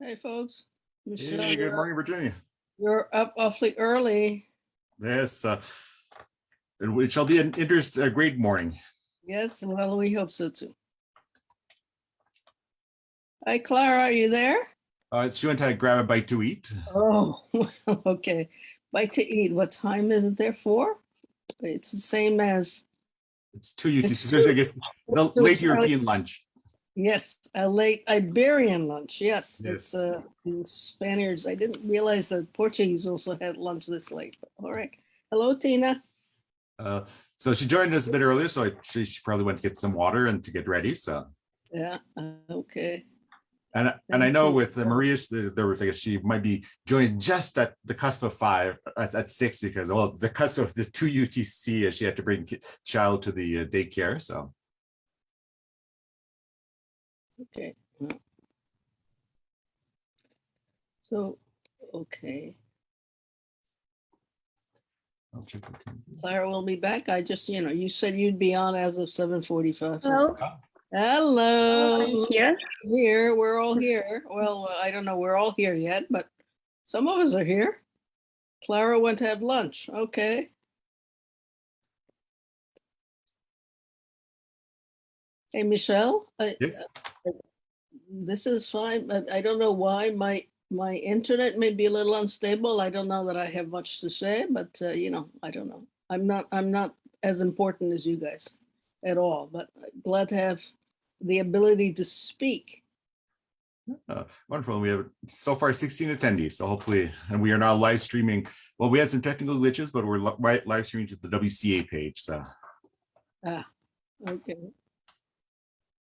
Hey, folks. Michel, Hey, good morning, Virginia. You're up awfully early. Yes, uh, and it shall be an interest, a great morning. Yes, well, we hope so too. Hi, Clara, are you there? Uh, she went to grab a bite to eat. Oh, okay. Bite to eat. What time is it there for? It's the same as, It's two UTC, It's I guess the late. European lunch. Yes, a late Iberian lunch. Yes, it's uh Spaniards. I didn't realize that Portuguese also had lunch this late. but All right. Hello, Tina. Uh, so she joined us a bit earlier, so I, she, she probably went to get some water and to get ready, so. Yeah, uh, okay. And, and I know you. with uh, Maria, there was, I guess she might be joining just at the cusp of five, at, at six, because, well, the cusp of the two UTC, uh, she had to bring child to the uh, daycare, so. Okay. So, okay, I'll check the time. Clara will be back. I just, you know, you said you'd be on as of seven forty-five. Hello, Hello, oh, I'm here. here, we're all here. Well, uh, I don't know, we're all here yet, but some of us are here. Clara went to have lunch, okay. Hey, Michel, I- Yes, this is fine, but I don't know why my, my internet may be a little unstable. I don't know that I have much to say, but uh, you know, I don't know. I'm not, I'm not as important as you guys at all, but glad to have the ability to speak. uh, wonderful. We have so far sixteen attendees, so hopefully, and we are now live streaming. Well, we had some technical glitches, but we're li- right live streaming to the WCA page, so. Ah, Okay.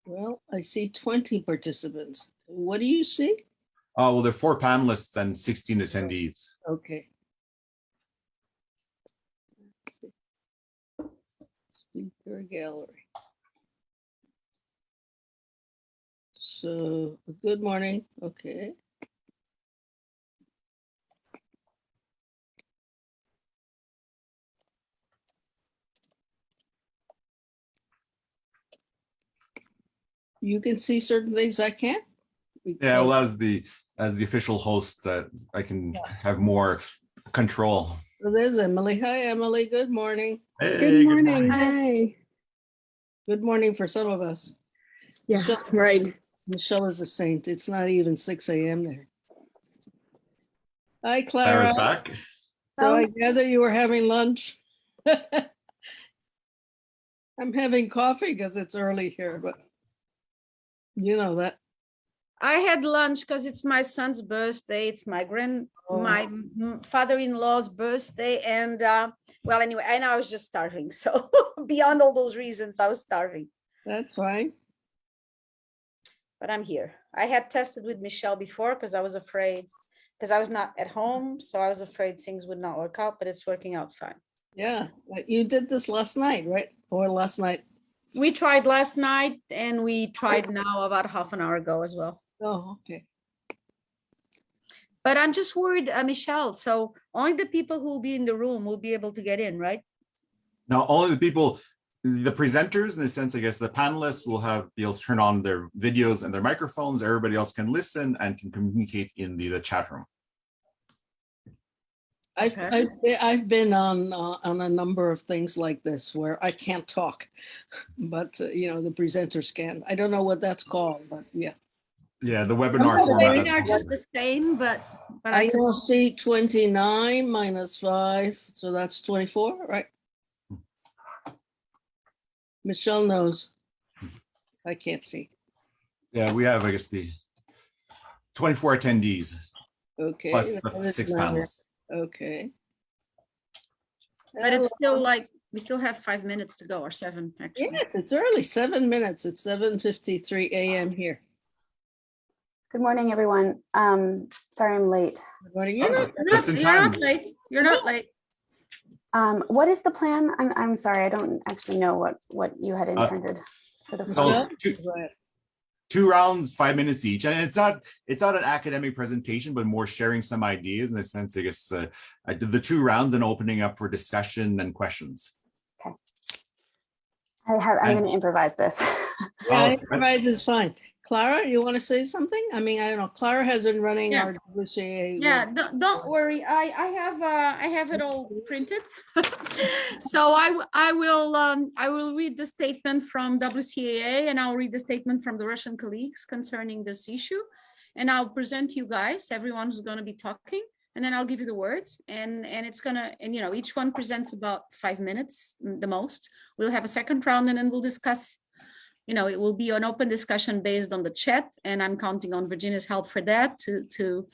Well, I see 20 participants. What do you see? Oh, well, there are four panelists and sixteen oh, attendees. Okay. Speaker gallery. So, good morning, okay. You can see certain things I can't? Yeah, well, as the, as the official host, that I can have more control. So There's Emily. Hi, Emily. Good morning. Hey, Good morning. Hi. Good morning for some of us. Yeah, Michel- right. Michel is a saint. It's not even six AM there. Hi, Clara's Clara. back. So I um, gather you were having lunch? I'm having coffee because it's early here, but you know that. I had lunch because it's my son's birthday. It's my grand, Oh. my father-in-law's birthday, and uh, well, anyway, and I was just starving. So beyond all those reasons, I was starving. That's fine. But I'm here. I had tested with Michel before because I was afraid, because I was not at home, so I was afraid things would not work out. But it's working out fine. Yeah, you did this last night, right? Or last night? We tried last night, and we tried now about half an hour ago as well. Oh, okay. But I'm just worried, uh, Michel. So only the people who will be in the room will be able to get in, right? Now, only the people, the presenters, in the sense, I guess, the panelists will have, be able to turn on their videos and their microphones. Everybody else can listen and can communicate in the, the chat room. I've, Okay. I've, I've been on, uh, on a number of things like this where I can't talk. But, uh, you know, the presenters can. I don't know what that's called, but yeah. Yeah, the webinar They format. are is- just the same, but, but I, I sup- now see twenty-nine minus five, so that's twenty-four, right? Michel knows. I can't see. Yeah, we have, I guess, the twenty-four attendees Okay. plus the six panels. it. panelists. Okay. but it's still like, we still have five minutes to go or seven, actually. Yes, it's early, seven minutes. It's seven fifty-three AM here. Good morning, everyone. Um, sorry I'm late. What are you? not- You're not, you're not late. You're not late. Um, what is the plan? I'm, I'm sorry, I don't actually know what, what you had intended for the. So floor. two, Go ahead. Two rounds, five minutes each. And it's not, it's not an academic presentation, but more sharing some ideas in the sense, I guess, uh, I did the two rounds and opening up for discussion and questions. Okay. I have, I'm going to improvise this. Yeah, Oh, improvise is fine. Clara, you want to say something? I mean, I don't know. Clara has been running Yeah. our WCA. Yeah, don't, don't worry. I, I have, uh, I have it all printed. So I I will, um, I will read the statement from WCAA and I'll read the statement from the Russian colleagues concerning this issue. And I'll present you guys, everyone who's gonna be talking, and then I'll give you the words and, and it's gonna, and you know, each one presents about five minutes, mm, the most. We'll have a second round and then we'll discuss you know, it will be an open discussion based on the chat and I'm counting on Virginia's help for that to, to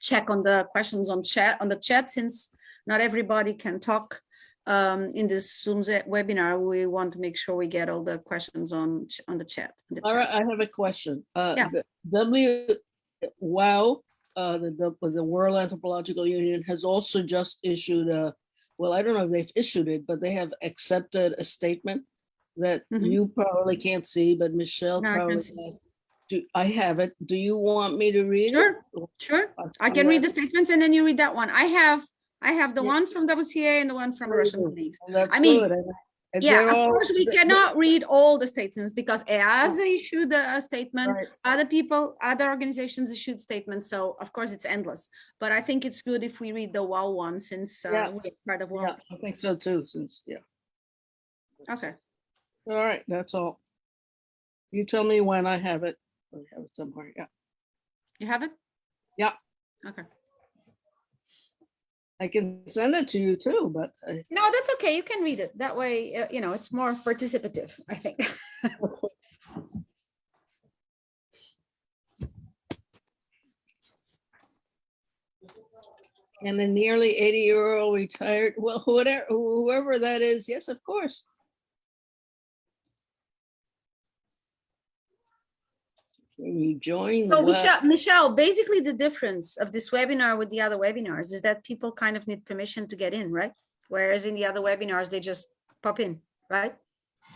check on the questions on chat, on the chat, since not everybody can talk um, in this Zoom webinar. We want to make sure we get all the questions on, on the chat. in the Clara, chat. I have a question. Uh, Yeah. the W, WAU, uh, the, the, the World Anthropological Union has also just issued a, well, I don't know if they've issued it, but they have accepted a statement that Mhm. you probably can't see, but Michel No, I probably has. Do, I have it. Do you want me to read it? Sure, sure. Uh, I can read the statements and then you read that one. I have, I have the Yeah. one from WCA and the one from Russian. That's I mean, good, and- Yeah, of all- course, we cannot read all the statements because EASA issued a a statement, Right. other people, other organizations issued statements, so of course it's endless. But I think it's good if we read the WAU one since Yeah. uh, we're part of Yeah, WAU. I think so too, since, yeah. Okay, All right, that's all. You tell me when I have it. I have it somewhere, yeah. you have it? Yeah. Okay. I can send it to you too, but I- No, that's okay. You can read it. That way, uh, you know, it's more participative, I think. and a nearly eighty-year-old retired, well, whatever, whoever that is, yes, of course. You join? So? Michel, Michel, basically the difference of this webinar with the other webinars is that people kind of need permission to get in, right? Whereas in the other webinars, they just pop in, right?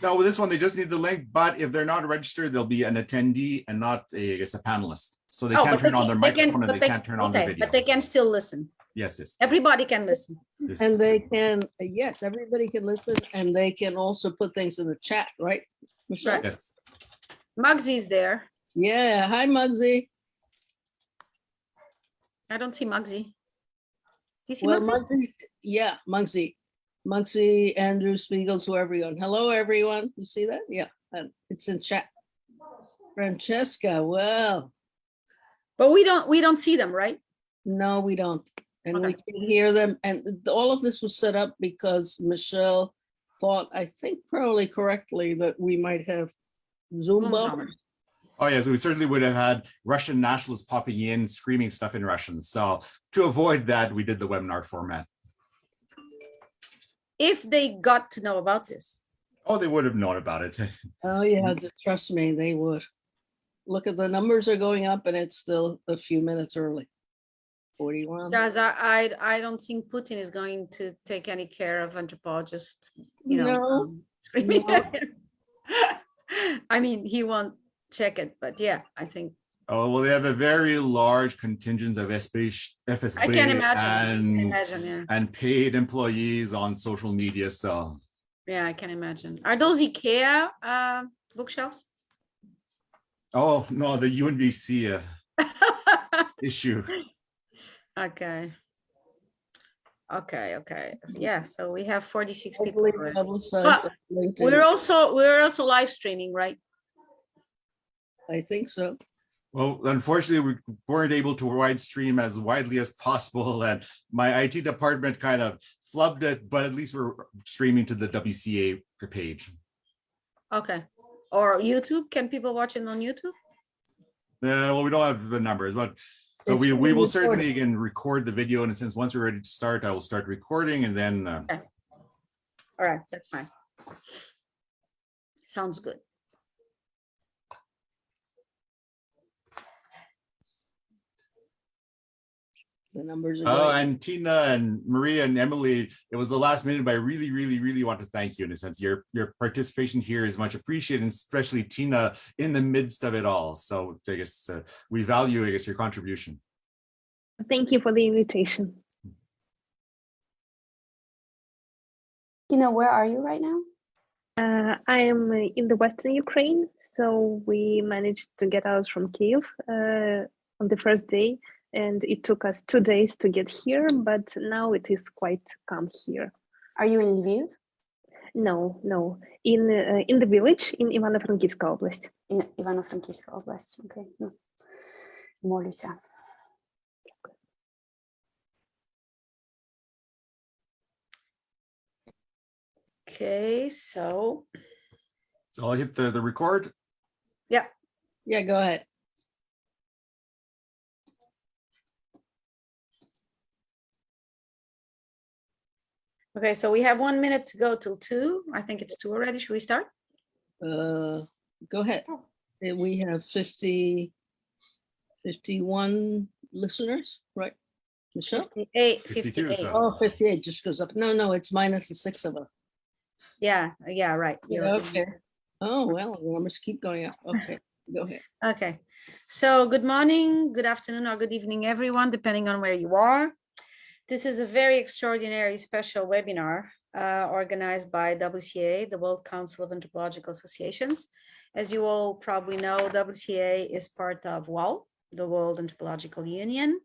No, with this one, they just need the link, but if they're not registered, they'll be an attendee and not a, I guess, a panelist. So they Oh, can't but they turn on their can- they can- microphone and they they- can't turn on their Okay, video. but they can still listen. Yes, yes. Everybody can listen. yes. And they can, yes, everybody can listen and they can also put things in the chat, right? Michel? Right. Yes. Mugsy's there. Yeah, hi Muggsy. I don't see Mugsy. You see Well, Mugsy? Muggsy, yeah, Muggsy, Muggsy, Andrew Spiegel to everyone. Hello, everyone. You see that? Yeah, um, it's in chat. Francesca, well, But we don't, we don't see them, right? no, we don't. And we can hear them. And all of this was set up because Michel thought, I think probably correctly, that we might have Zoom Zoom bombers. bombers. Oh, yes, we certainly would have had Russian nationalists popping in, screaming stuff in Russian. So to avoid that, we did the webinar format. If they got to know about this. Oh, they would have known about it. Oh, yeah, trust me, they would. Look at the numbers are going up and it's still a few minutes early. Forty-one. Guys, I, I, I don't think Putin is going to take any care of anthropologists, you know. No, um, no. I mean, he won't check it, but yeah, I think, Oh, well, they have a very large contingent of SB, FSB I can imagine, I can and, imagine, yeah. and paid employees on social media. So Yeah, I can imagine. Are those IKEA uh, bookshelves? Oh, no, the UNBC uh, issue. Okay. Okay, okay. Yeah, so we have 46 people. Hopefully already. publicize. We're also, we're also live streaming, right? I think so. Well, unfortunately, we weren't able to wide stream as widely as possible. And my IT department kind of flubbed it, but at least we're streaming to the WCA page. Okay. Or YouTube, can people watch it on YouTube? Uh, well, we don't have the numbers, but so It's we, we will recorded. certainly again record the video. And since once we're ready to start, I will start recording and then uh, All right, that's fine. Sounds good. The numbers are Oh, going. and Tina and Maria and Emily, it was the last minute, but I really, really, really want to thank you in a sense. Your your participation here is much appreciated, and especially Tina in the midst of it all. So I guess uh, we value, I guess, your contribution. Thank you for the invitation. You know, where are you right now? Uh, I am uh, in the Western Ukraine, so we managed to get out from Kiev uh, on the first day, and it took us two days to get here, but now it is quite calm here. Are you in Lviv? No, no, in uh, in the village in Ivano-Frankivska Oblast. In Ivano-Frankivska область. Окей. Ну, молюся. Okay, so, So I'll hit the, the record. Yeah, go ahead. Okay, so we have one minute to go till two. I think it's two already. Should we start? Uh, go ahead. Uh, We have 50, 51 listeners, right? Michel? 58, 52, 58. so- Oh, 58 just goes up. No, no, it's minus the six of us. Yeah, yeah, right. you're Yeah, right. Okay. Oh, well, the numbers keep going up. Okay, go ahead. Okay, so good morning, good afternoon, or good evening, everyone, depending on where you are. This is a very extraordinary special webinar uh, organized by WCA, the World Council of Anthropological Associations. As you all probably know, WCA is part of WAU, the World Anthropological Union,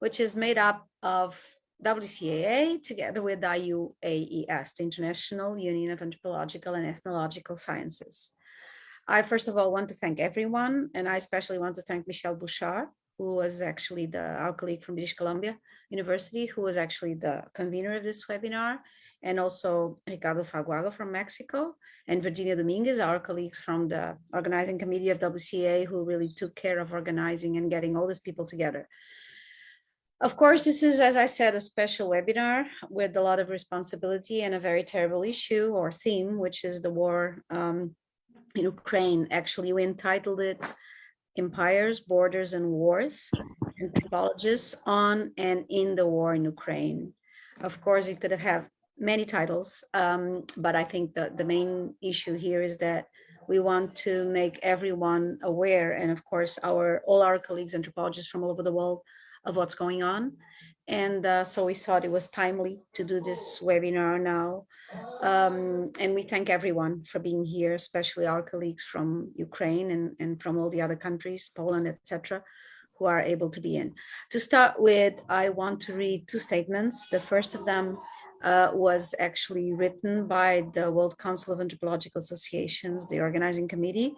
which is made up of WCAA together with IUAES, the International Union of Anthropological and Ethnological Sciences. I first of all want to thank everyone, and I especially want to thank Michel Bouchard, who was actually the our colleague from British Columbia University, who was actually the convener of this webinar, and also Ricardo Fagoaga from Mexico, and Virginia Dominguez, our colleagues from the organizing committee of WCA, who really took care of organizing and getting all these people together. Of course, this is, as I said, a special webinar with a lot of responsibility and a very terrible issue or theme, which is the war um, in Ukraine. Actually, we entitled it Empires, Borders and Wars, and Anthropologists on and in the War in Ukraine. Of course, it could have many titles, um, but I think that the main issue here is that we want to make everyone aware, and of course, our all our colleagues anthropologists from all over the world of what's going on. And uh, so we thought it was timely to do this webinar now. Um, and we thank everyone for being here, especially our colleagues from Ukraine and, and from all the other countries, Poland, etc., who are able to be in. To start with, I want to read two statements. The first of them uh, was actually written by the World Council of Anthropological Associations, the organizing committee,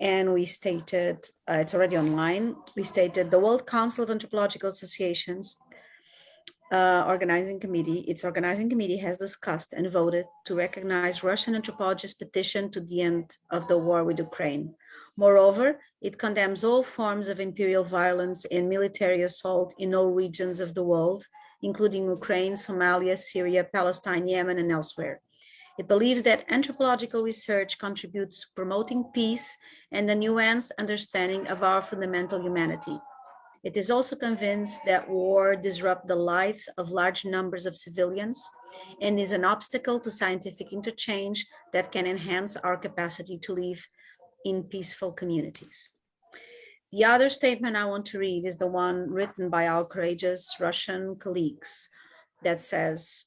and we stated, uh, it's already online, we stated the World Council of Anthropological Associations uh, organizing committee, its organizing committee has discussed and voted to recognize Russian anthropologists' petition to the end of the war with Ukraine. Moreover, it condemns all forms of imperial violence and military assault in all regions of the world, including Ukraine, Somalia, Syria, Palestine, Yemen, and elsewhere. It believes that anthropological research contributes to promoting peace and a nuanced understanding of our fundamental humanity. It is also convinced that war disrupts the lives of large numbers of civilians and is an obstacle to scientific interchange that can enhance our capacity to live in peaceful communities. The other statement I want to read is the one written by our courageous Russian colleagues that says,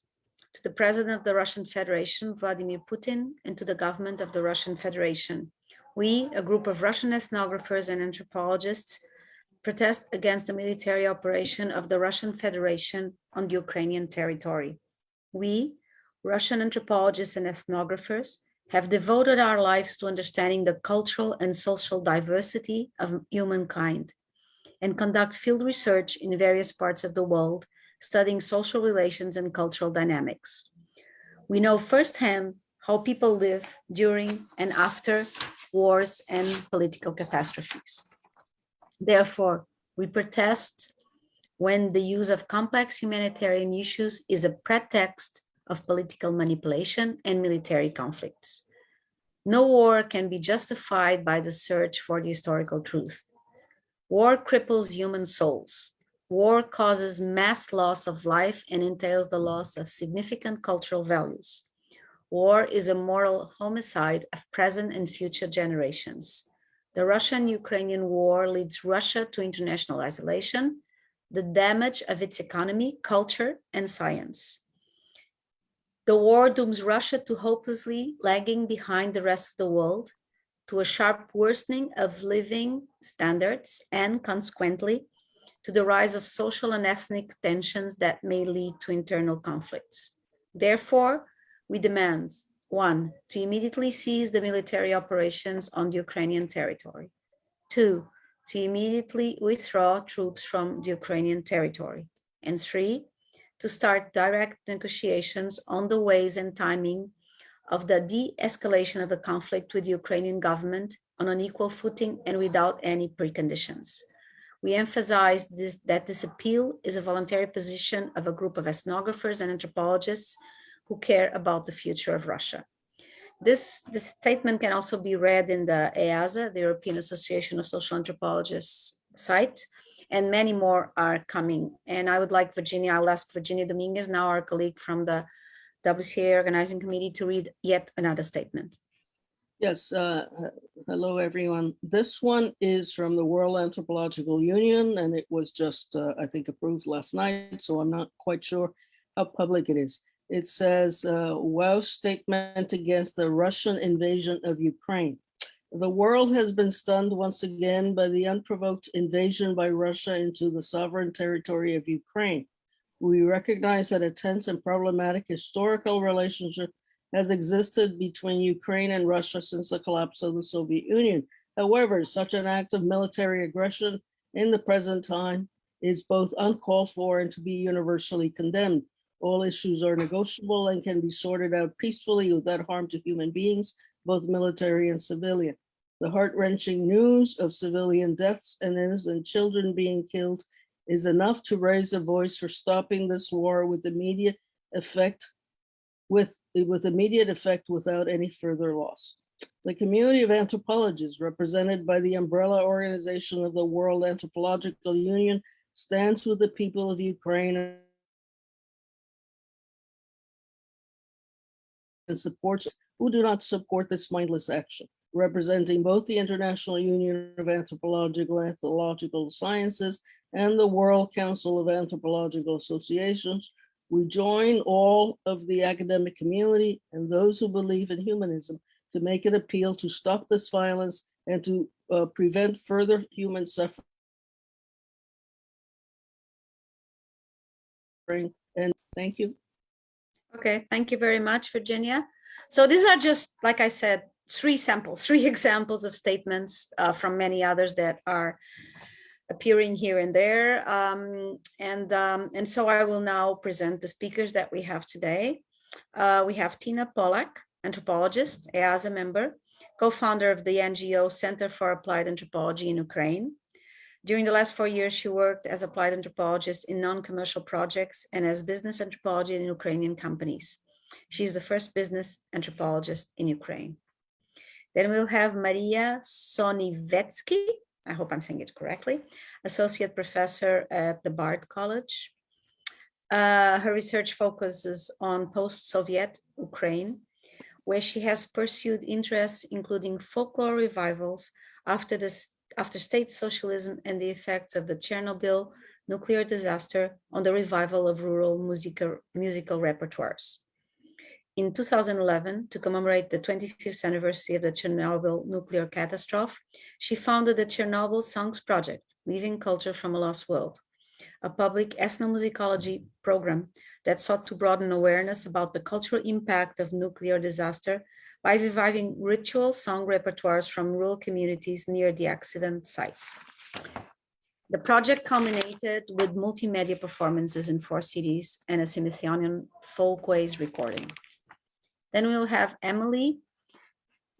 to the President of the Russian Federation, Vladimir Putin, and to the government of the Russian Federation. We, a group of Russian ethnographers and anthropologists, protest against the military operation of the Russian Federation on the Ukrainian territory. We, Russian anthropologists and ethnographers, have devoted our lives to understanding the cultural and social diversity of humankind and conduct field research in various parts of the world studying social relations and cultural dynamics. We know firsthand how people live during and after wars and political catastrophes. Therefore, we protest when the use of complex humanitarian issues is a pretext of political manipulation and military conflicts. No war can be justified by the search for the historical truth. War cripples human souls. War causes mass loss of life and entails the loss of significant cultural values. War is a moral homicide of present and future generations. The Russian-Ukrainian war leads Russia to international isolation, the damage of its economy, culture, and science. The war dooms Russia to hopelessly lagging behind the rest of the world, to a sharp worsening of living standards, and consequently, to the rise of social and ethnic tensions that may lead to internal conflicts. Therefore, we demand, one, to immediately cease the military operations on the Ukrainian territory. Two, to immediately withdraw troops from the Ukrainian territory. And three, to start direct negotiations on the ways and timing of the de-escalation of the conflict with the Ukrainian government on an equal footing and without any preconditions. We emphasize this, that this appeal is a voluntary position of a group of ethnographers and anthropologists who care about the future of Russia. This, this statement can also be read in the EASA, the European Association of Social Anthropologists site, and many more are coming. And I would like Virginia, I'll ask Virginia Dominguez, now our colleague from the WCA Organizing Committee to read yet another statement. Yes, uh, hello, everyone. This one is from the World Anthropological Union, and it was just, uh, I think, approved last night, so I'm not quite sure how public it is. It says, uh, WAU statement against the Russian invasion of Ukraine. The world has been stunned once again by the unprovoked invasion by Russia into the sovereign territory of Ukraine. We recognize that a tense and problematic historical relationship has existed between Ukraine and Russia since the collapse of the Soviet Union. However, such an act of military aggression in the present time is both uncalled for and to be universally condemned. All issues are negotiable and can be sorted out peacefully without harm to human beings, both military and civilian. The heart-wrenching news of civilian deaths and innocent children being killed is enough to raise a voice for stopping this war with immediate effect with, with immediate effect without any further loss. The community of anthropologists represented by the umbrella organization of the World Anthropological Union stands with the people of Ukraine and supports who do not support this mindless action. Representing both the International Union of Anthropological and Ethnological Sciences and the World Council of Anthropological Associations, we join all of the academic community and those who believe in humanism to make an appeal to stop this violence and to uh, prevent further human suffering. And thank you. Okay, thank you very much, Virginia. So these are just, like I said, three samples, three examples of statements uh, from many others that are appearing here and there. Um, and, um, and so I will now present the speakers that we have today. Uh, we have Tina Polek, anthropologist, EASA member, co-founder of the NGO Center for Applied Anthropology in Ukraine. During the last four years, she worked as applied anthropologist in non-commercial projects and as business anthropology in Ukrainian companies. She's the first business anthropologist in Ukraine. Then we'll have Maria Sonevytsky, I hope I'm saying it correctly, associate professor at the Bard College. Uh, her research focuses on post-Soviet Ukraine, where she has pursued interests including folklore revivals after, the, after state socialism and the effects of the Chernobyl nuclear disaster on the revival of rural musical, musical repertoires. In 2011, to commemorate the 25th anniversary of the Chernobyl nuclear catastrophe, she founded the Chernobyl Songs Project, Living Culture from a Lost World, a public ethnomusicology program that sought to broaden awareness about the cultural impact of nuclear disaster by reviving ritual song repertoires from rural communities near the accident site. The project culminated with multimedia performances in four cities and a Smithsonian Folkways recording. Then we'll have Emily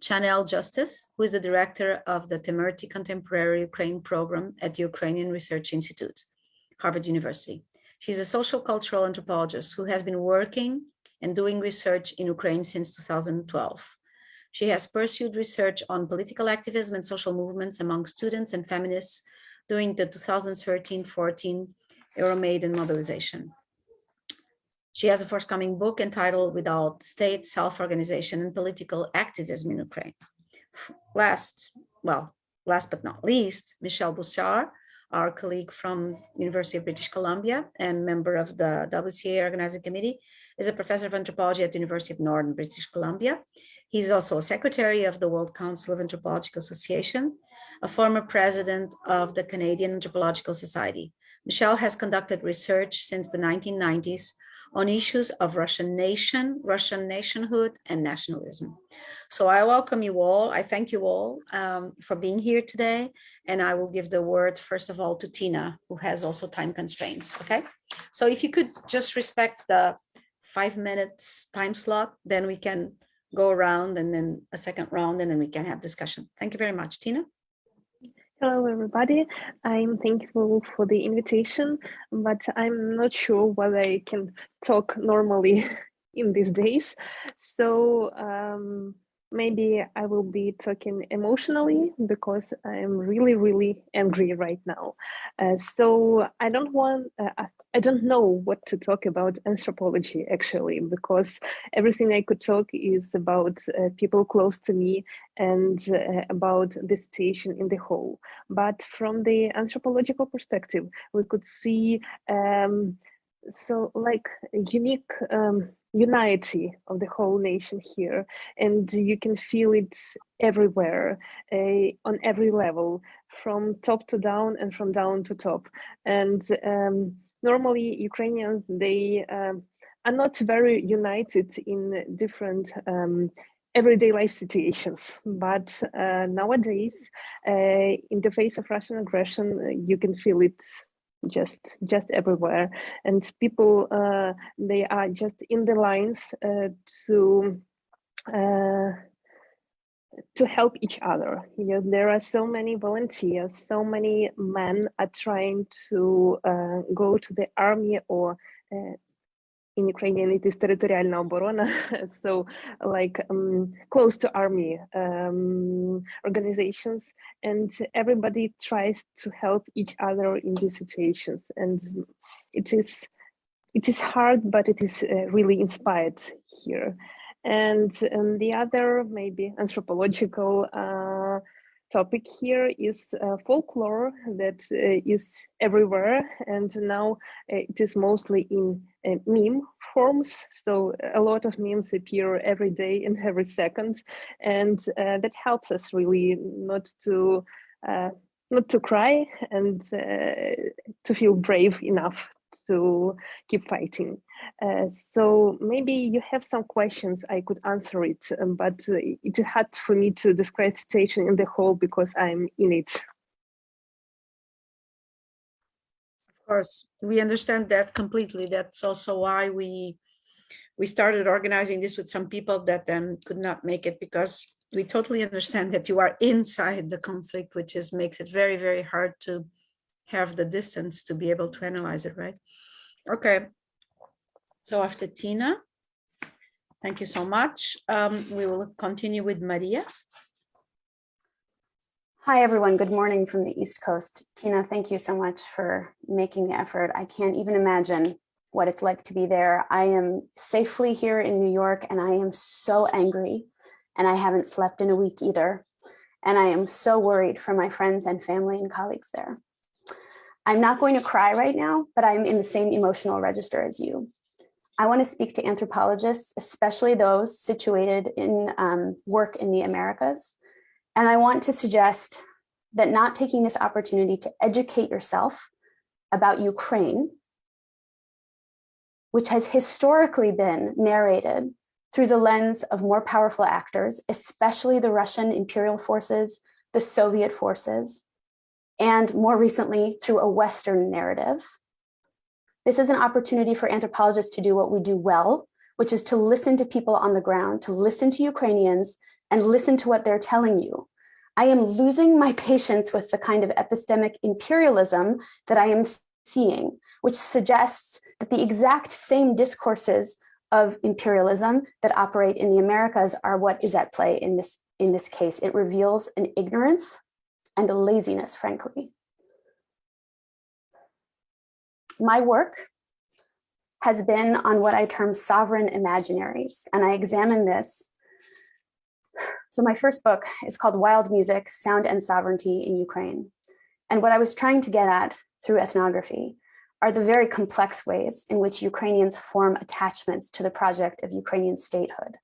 Channell-Justice, who is the director of the Temerty Contemporary Ukraine program at the Ukrainian Research Institute, Harvard University. She's a social cultural anthropologist who has been working and doing research in Ukraine since 2012. She has pursued research on political activism and social movements among students and feminists during the 2013-14 Euromaidan mobilization. She has a forthcoming book entitled Without State, Self-Organization and Political Activism in Ukraine. Last, well, last but not least, Michel Bouchard, our colleague from University of British Columbia and member of the WCA Organizing Committee, is a professor of anthropology at the University of Northern British Columbia. He's also a secretary of the World Council of Anthropological Association, a former president of the Canadian Anthropological Society. Michel has conducted research since the 1990s on issues of Russian nation, Russian nationhood, and nationalism. So I welcome you all. I thank you all um, for being here today. And I will give the word, first of all, to Tina, who has also time constraints, okay? So if you could just respect the five minutes time slot, then we can go around and then a second round, and then we can have discussion. Thank you very much, Tina. Hello, everybody. I'm thankful for the invitation, but I'm not sure whether I can talk normally in these days. So um, maybe I will be talking emotionally because I'm really, really angry right now. Uh, so I don't want, uh, I don't know what to talk about anthropology actually, because everything I could talk is about uh, people close to me and uh, about the situation in the whole. But from the anthropological perspective, we could see um, so like unique um, unity of the whole nation here and you can feel it everywhere uh, on every level from top to down and from down to top. And um, normally ukrainians they um, are not very united in different um, everyday life situations. But uh, nowadays uh, in the face of russian aggression you can feel it just just everywhere. And people uh, they are just in the lines uh, to uh, to help each other. You know there are so many volunteers so many men are trying to uh, go to the army or uh, in Ukrainian it is territorialna oborona, so like um, close to army um, organizations, and everybody tries to help each other in these situations, and it is it is hard, but it is uh, really inspired here. And um, the other maybe anthropological uh, topic here is uh, folklore that uh, is everywhere and now uh, it is mostly in uh, meme forms so a lot of memes appear every day and every second and uh, that helps us really not to uh, not to cry and to feel brave enough to keep fighting. Uh, so maybe you have some questions, I could answer it, um, but uh, it's hard for me to describe the situation in the whole because I'm in it. Of course, we understand that completely. That's also why we we started organizing this with some people that then could not make it because we totally understand that you are inside the conflict, which is makes it very, very hard to have the distance to be able to analyze it, right? Okay. So after Tina, thank you so much. Um, we will continue with Maria. Hi, everyone. Good morning from the East Coast. Tina, thank you so much for making the effort. I can't even imagine what it's like to be there. I am safely here in New York and I am so angry and I haven't slept in a week either. And I am so worried for my friends and family and colleagues there. I'm not going to cry right now, but I'm in the same emotional register as you. I want to speak to anthropologists, especially those situated in um, work in the Americas. And I want to suggest that not taking this opportunity to educate yourself about Ukraine, which has historically been narrated through the lens of more powerful actors, especially the Russian imperial forces, the Soviet forces, and more recently through a Western narrative. This is an opportunity for anthropologists to do what we do well, which is to listen to people on the ground, to listen to Ukrainians and listen to what they're telling you. I am losing my patience with the kind of epistemic imperialism that I am seeing, which suggests that the exact same discourses of imperialism that operate in the Americas are what is at play in this, in this case. It reveals an ignorance and a laziness, frankly. My work has been on what I term sovereign imaginaries, and I examine this. So my first book is called Wild Music, Sound and Sovereignty in Ukraine. And what I was trying to get at through ethnography are the very complex ways in which Ukrainians form attachments to the project of Ukrainian statehood.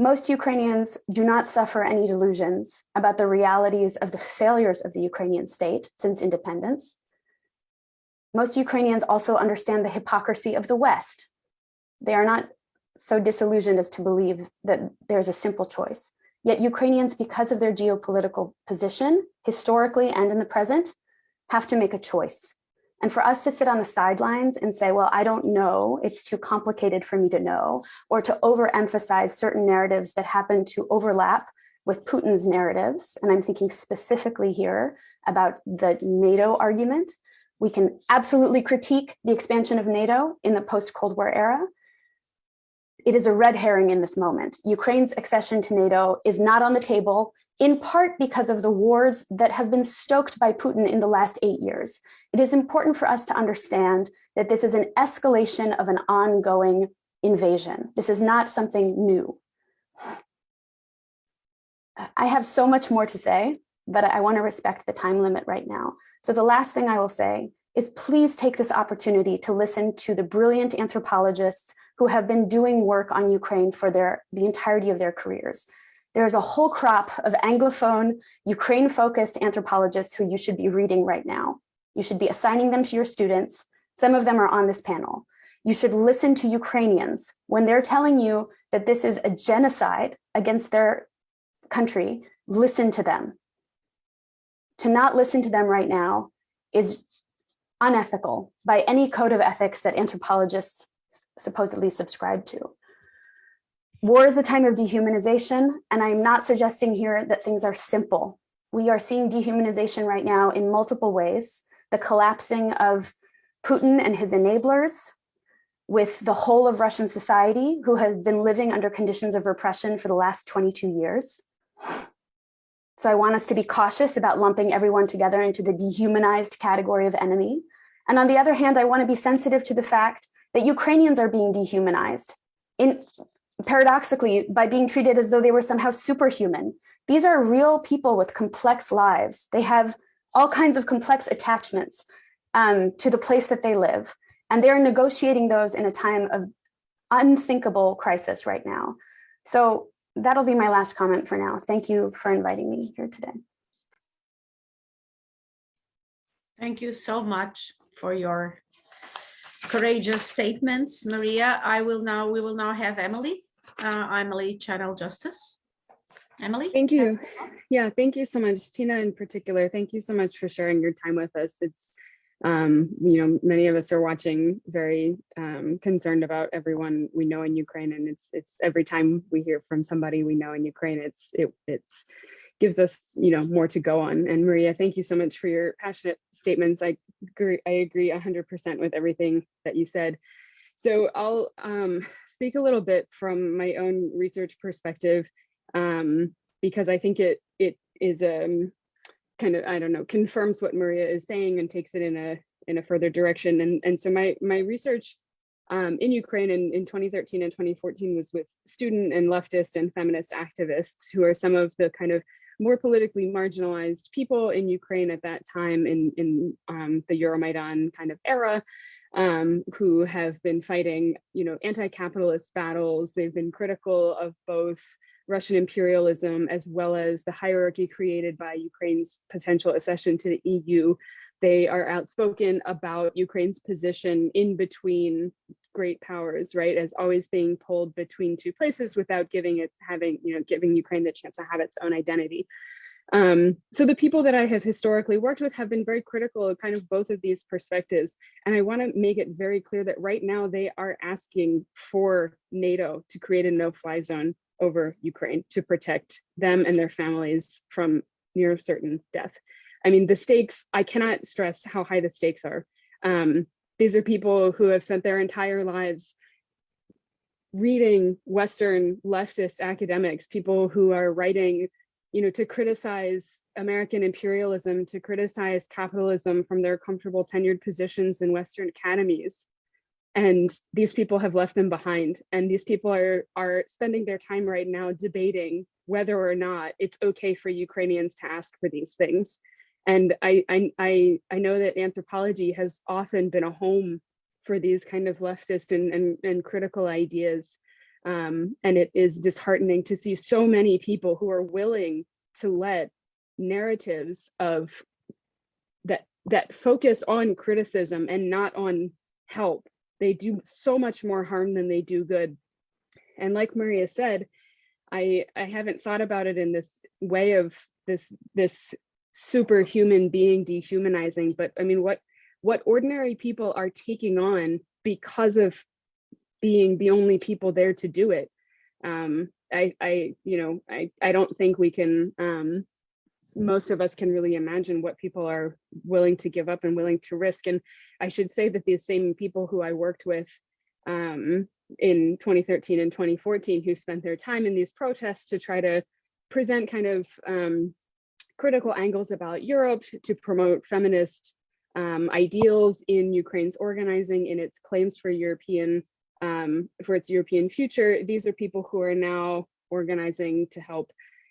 Most Ukrainians do not suffer any delusions about the realities of the failures of the Ukrainian state since independence. Most Ukrainians also understand the hypocrisy of the West. They are not so disillusioned as to believe that there's a simple choice. Yet Ukrainians, because of their geopolitical position, historically and in the present, have to make a choice. And for us to sit on the sidelines and say, well, I don't know, it's too complicated for me to know, or to overemphasize certain narratives that happen to overlap with Putin's narratives, and I'm thinking specifically here about the NATO argument, we can absolutely critique the expansion of NATO in the post-Cold War era. It is a red herring in this moment. Ukraine's accession to NATO is not on the table, in part because of the wars that have been stoked by Putin in the last eight years. It is important for us to understand that this is an escalation of an ongoing invasion. This is not something new. I have so much more to say, but I want to respect the time limit right now. So the last thing I will say is please take this opportunity to listen to the brilliant anthropologists who have been doing work on Ukraine for their, the entirety of their careers. There's a whole crop of Anglophone, Ukraine-focused anthropologists who you should be reading right now. You should be assigning them to your students. Some of them are on this panel. You should listen to Ukrainians when they're telling you that this is a genocide against their country, listen to them. To not listen to them right now is unethical by any code of ethics that anthropologists supposedly subscribe to. War is a time of dehumanization, and I'm not suggesting here that things are simple. We are seeing dehumanization right now in multiple ways. The collapsing of Putin and his enablers with the whole of Russian society who have been living under conditions of repression for the last 22 years. So I want us to be cautious about lumping everyone together into the dehumanized category of enemy. And on the other hand, I want to be sensitive to the fact that Ukrainians are being dehumanized in paradoxically by being treated as though they were somehow superhuman. These are real people with complex lives. They have all kinds of complex attachments um, to the place that they live. And they're negotiating those in a time of unthinkable crisis right now. So that'll be my last comment for now. Thank you for inviting me here today. Thank you so much for your courageous statements, Maria. I will now, we will now have Emily, uh, Emily Channell-Justice. Emily? Thank you. Yeah, thank you so much, Tina in particular. Thank you so much for sharing your time with us. It's, um, you know, many of us are watching very um, concerned about everyone we know in Ukraine. And it's it's every time we hear from somebody we know in Ukraine, it's it it's gives us, you know, more to go on. And Maria, thank you so much for your passionate statements. I agree, I agree 100% with everything that you said. So I'll um, speak a little bit from my own research perspective, um, because I think it it is um, kind of, I don't know, confirms what Maria is saying and takes it in a in a further direction. And, and so my, my research um, in Ukraine in, in 2013 and 2014 was with student and leftist and feminist activists who are some of the kind of more politically marginalized people in Ukraine at that time in, in um, the Euromaidan kind of era, um, who have been fighting, you know, anti-capitalist battles. They've been critical of both Russian imperialism as well as the hierarchy created by Ukraine's potential accession to the EU. They are outspoken about Ukraine's position in between great powers, right, as always being pulled between two places without giving it having, you know, giving Ukraine the chance to have its own identity. Um, so the people that I have historically worked with have been very critical of kind of both of these perspectives. And I want to make it very clear that right now they are asking for NATO to create a no-fly zone over Ukraine to protect them and their families from near certain death. I mean, the stakes, I cannot stress how high the stakes are. Um, these are people who have spent their entire lives reading Western leftist academics, people who are writing, you know, to criticize American imperialism, to criticize capitalism from their comfortable tenured positions in Western academies. And these people have left them behind. And these people are, are spending their time right now debating whether or not it's okay for Ukrainians to ask for these things. And I, I, I, know that anthropology has often been a home for these kind of leftist and, and, and critical ideas. Um, and it is disheartening to see so many people who are willing to let narratives of that that focus on criticism and not on help. They do so much more harm than they do good. And like Maria said, I I haven't thought about it in this way of this this superhuman being dehumanizing, but I mean what what ordinary people are taking on because of being the only people there to do it. Um, I, I, you know, I, I don't think we can, um, most of us can really imagine what people are willing to give up and willing to risk. And I should say that these same people who I worked with um, in 2013 and 2014 who spent their time in these protests to try to present kind of um, critical angles about Europe to promote feminist um, ideals in Ukraine's organizing in its claims for European um, for its European future. These are people who are now organizing to help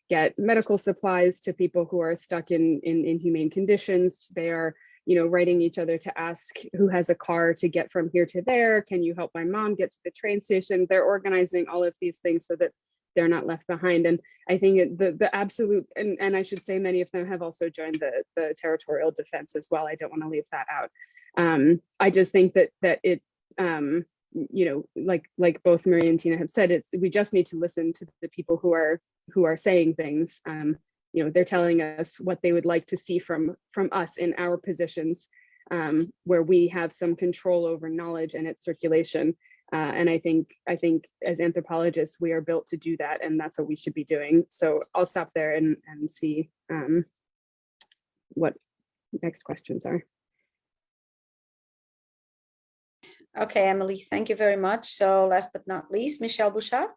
get medical supplies to people who are stuck in, in inhumane conditions. They are, you know, writing each other to ask who has a car to get from here to there. Can you help my mom get to the train station? They're organizing all of these things so that they're not left behind. And I think the the absolute, and, and I should say many of them have also joined the, the territorial defense as well. I don't want to leave that out. Um, I just think that that it, um, you know, like like both Maria and Tina have said, it's we just need to listen to the people who are who are saying things. Um, you know, they're telling us what they would like to see from from us in our positions, um, where we have some control over knowledge and its circulation. Uh, and I think I think as anthropologists, we are built to do that, and that's what we should be doing. So I'll stop there and and see um, what next questions are. Okay, Emily, thank you very much. So last but not least, Michel Bouchard.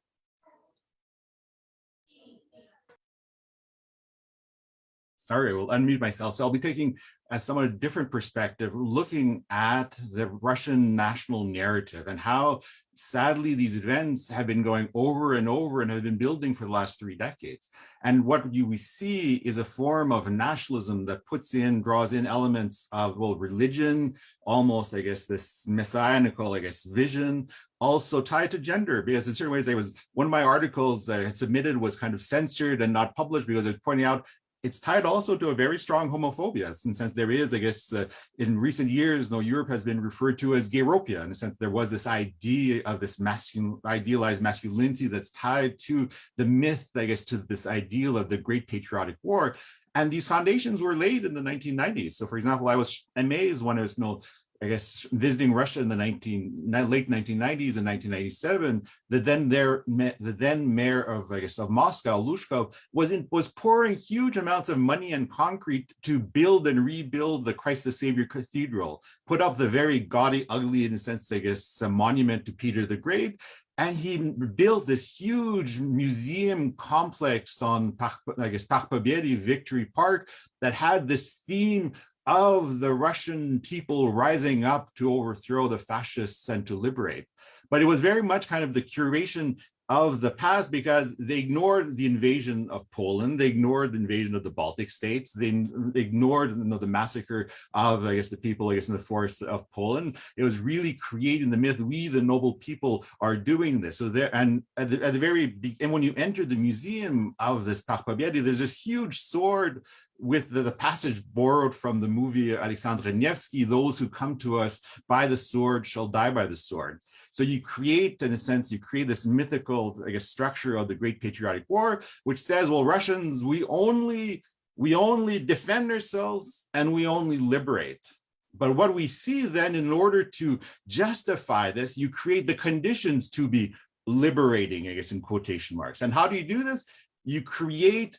Sorry, I will unmute myself. So I'll be taking uh, a somewhat different perspective, looking at the Russian national narrative and how sadly these events have been going over and over and have been building for the last three decades. And what you, we see is a form of nationalism that puts in, draws in elements of, well, religion, almost, I guess, this messianical, I guess, vision, also tied to gender, because in certain ways, I was, one of my articles that I had submitted was kind of censored and not published because I was pointing out it's tied also to a very strong homophobia, in the sense there is, I guess, uh, in recent years, no, Europe has been referred to as gayropia, in the sense there was this idea of this masculine, idealized masculinity that's tied to the myth, I guess, to this ideal of the Great Patriotic War. And these foundations were laid in the 1990s. So, for example, I was amazed when I was you know, I guess, visiting Russia in the 19, late 1990s and 1997, the then there, the then mayor of, I guess, of Moscow, Luzhkov, was in, was pouring huge amounts of money and concrete to build and rebuild the Christ the Savior Cathedral, put up the very gaudy, ugly, in a sense, I guess, a monument to Peter the Great, and he built this huge museum complex on, I guess, Park Pobedi, Victory Park, that had this theme of the Russian people rising up to overthrow the fascists and to liberate. But it was very much kind of the curation of the past because they ignored the invasion of Poland, they ignored the invasion of the Baltic states, they ignored you know, the massacre of, I guess, the people, I guess, in the forests of Poland. It was really creating the myth, we, the noble people, are doing this. So there, and at the, at the very, and when you enter the museum of this Park Pobedi, there's this huge sword with the, the, passage borrowed from the movie Alexander Nevsky, those who come to us by the sword shall die by the sword. So you create, in a sense, you create this mythical, I guess, structure of the Great Patriotic War, which says, well, Russians, we only, we only defend ourselves and we only liberate. But what we see then, in order to justify this, you create the conditions to be liberating, I guess, in quotation marks. And how do you do this? You create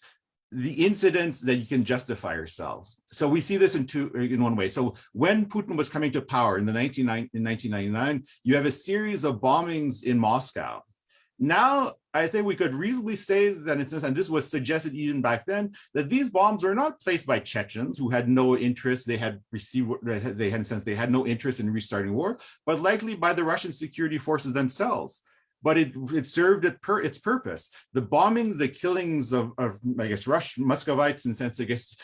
the incidents that you can justify yourselves. So we see this in two in one way. So when Putin was coming to power in the 19, in 1999, you have a series of bombings in Moscow. Now, I think we could reasonably say that, and this was suggested even back then, that these bombs were not placed by Chechens who had no interest, they had received, they had, sense, they had no interest in restarting war, but likely by the Russian security forces themselves but it it served it per its purpose. The bombings, the killings of, of I guess Russian Muscovites and sense, I guess,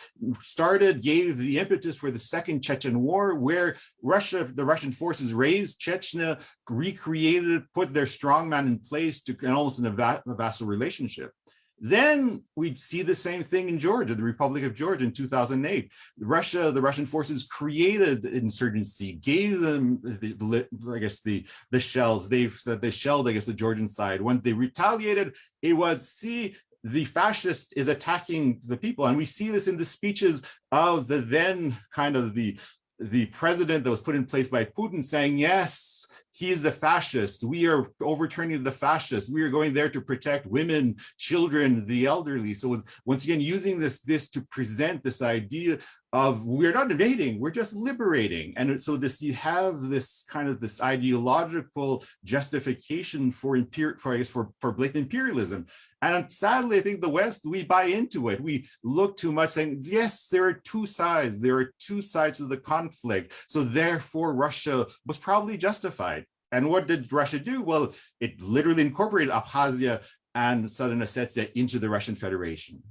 started, gave the impetus for the second Chechen war, where Russia, the Russian forces razed Chechnya, recreated, put their strongman in place to and almost in a, va a vassal relationship. Then we'd see the same thing in Georgia, the Republic of Georgia in 2008. Russia, the Russian forces created insurgency, gave them, the, I guess, the, the shells, they, they shelled, I guess, the Georgian side. When they retaliated, it was, see, the fascist is attacking the people. And we see this in the speeches of the then kind of the, the president that was put in place by Putin saying, yes, he is the fascist. We are overturning the fascists. We are going there to protect women, children, the elderly. So was once again using this this to present this idea of we're not invading, we're just liberating. And so this you have this kind of this ideological justification for imperial for for, for blatant imperialism. And sadly, I think the West, we buy into it. We look too much saying, yes, there are two sides. There are two sides of the conflict. So therefore, Russia was probably justified. And what did Russia do? Well, it literally incorporated Abkhazia and Southern Ossetia into the Russian Federation.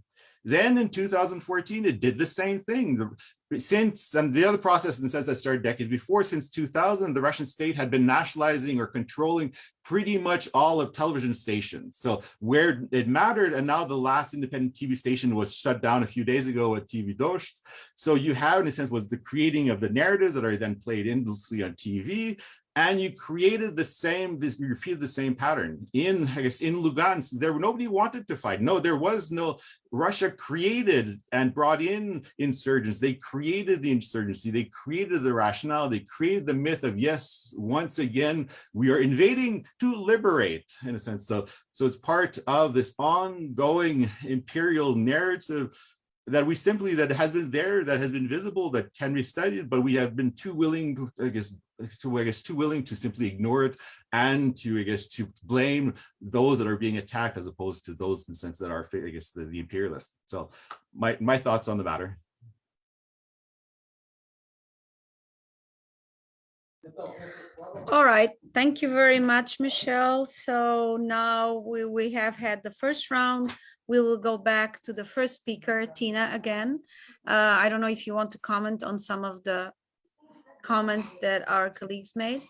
Then in 2014, it did the same thing. Since, and the other process in the sense that started decades before, since 2000, the Russian state had been nationalizing or controlling pretty much all of television stations. So where it mattered, and now the last independent TV station was shut down a few days ago at TV Dozhd. So you have, in a sense, was the creating of the narratives that are then played endlessly on TV, and you created the same this you repeated the same pattern. In i guess in lugansk there nobody wanted to fight. No there was no russia created and brought in insurgents. They created the insurgency. They created the rationale. They created the myth of yes once again we are invading to liberate in a sense. So so it's part of this ongoing imperial narrative that we simply that has been there that has been visible that can be studied but we have been too willing to, i guess to I guess too willing to simply ignore it and to I guess to blame those that are being attacked as opposed to those in the sense that are I guess the, the imperialists. So my my thoughts on the matter. All right, thank you very much, Michel. So now we, we have had the first round. We will go back to the first speaker, Tina, again. Uh, I don't know if you want to comment on some of the comments that our colleagues made.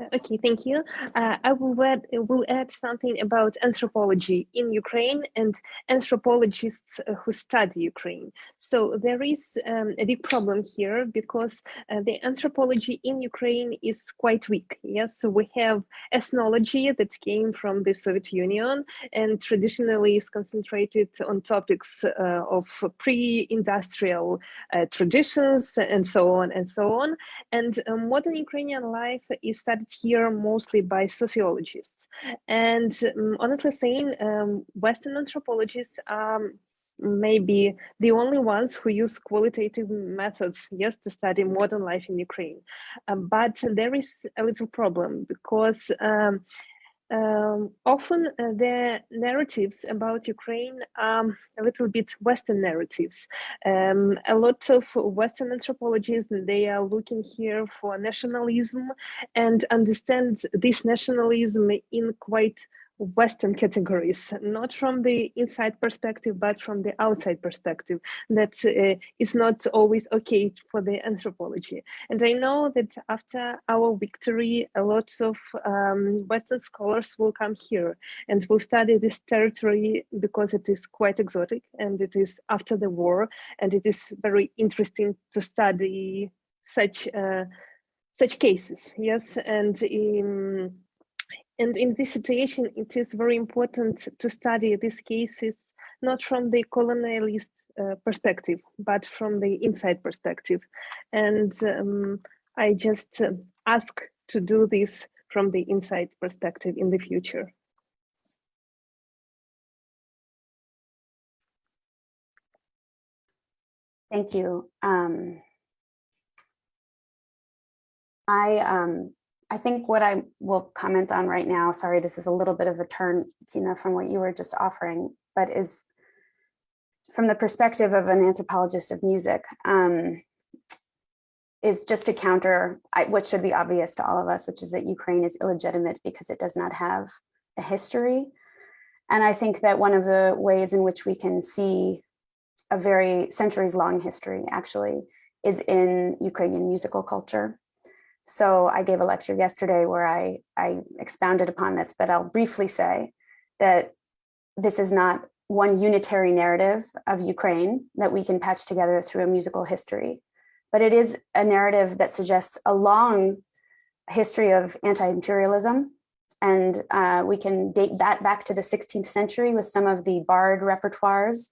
Okay, thank you. Uh, I will add, will add something about anthropology in Ukraine and anthropologists who study Ukraine. So there is um, a big problem here because uh, the anthropology in Ukraine is quite weak. Yes, so we have ethnology that came from the Soviet Union and traditionally is concentrated on topics uh, of pre-industrial uh, traditions and so on and so on. And uh, modern Ukrainian life is studied here mostly by sociologists. And um, honestly saying, um, Western anthropologists are maybe the only ones who use qualitative methods, yes, to study modern life in Ukraine. Um, but there is a little problem because um, often uh, the narratives about Ukraine are a little bit Western narratives. Um, a lot of Western anthropologists, they are looking here for nationalism and understand this nationalism in quite Western categories, not from the inside perspective, but from the outside perspective. That uh, is not always okay for the anthropology. And I know that after our victory, a lot of um, Western scholars will come here and will study this territory because it is quite exotic and it is after the war. And it is very interesting to study such uh, such cases. Yes, and in and in this situation, it is very important to study these cases, not from the colonialist uh, perspective, but from the inside perspective. And um, I just uh, ask to do this from the inside perspective in the future. Thank you. Um, I um, I think what I will comment on right now, sorry, this is a little bit of a turn, Tina, from what you were just offering, but is from the perspective of an anthropologist of music, um, is just to counter what should be obvious to all of us, which is that Ukraine is illegitimate because it does not have a history. And I think that one of the ways in which we can see a very centuries long history actually is in Ukrainian musical culture. So I gave a lecture yesterday where I, I expounded upon this, but I'll briefly say that this is not one unitary narrative of Ukraine that we can patch together through a musical history, but it is a narrative that suggests a long history of anti-imperialism. And uh, we can date that back to the 16th century with some of the bard repertoires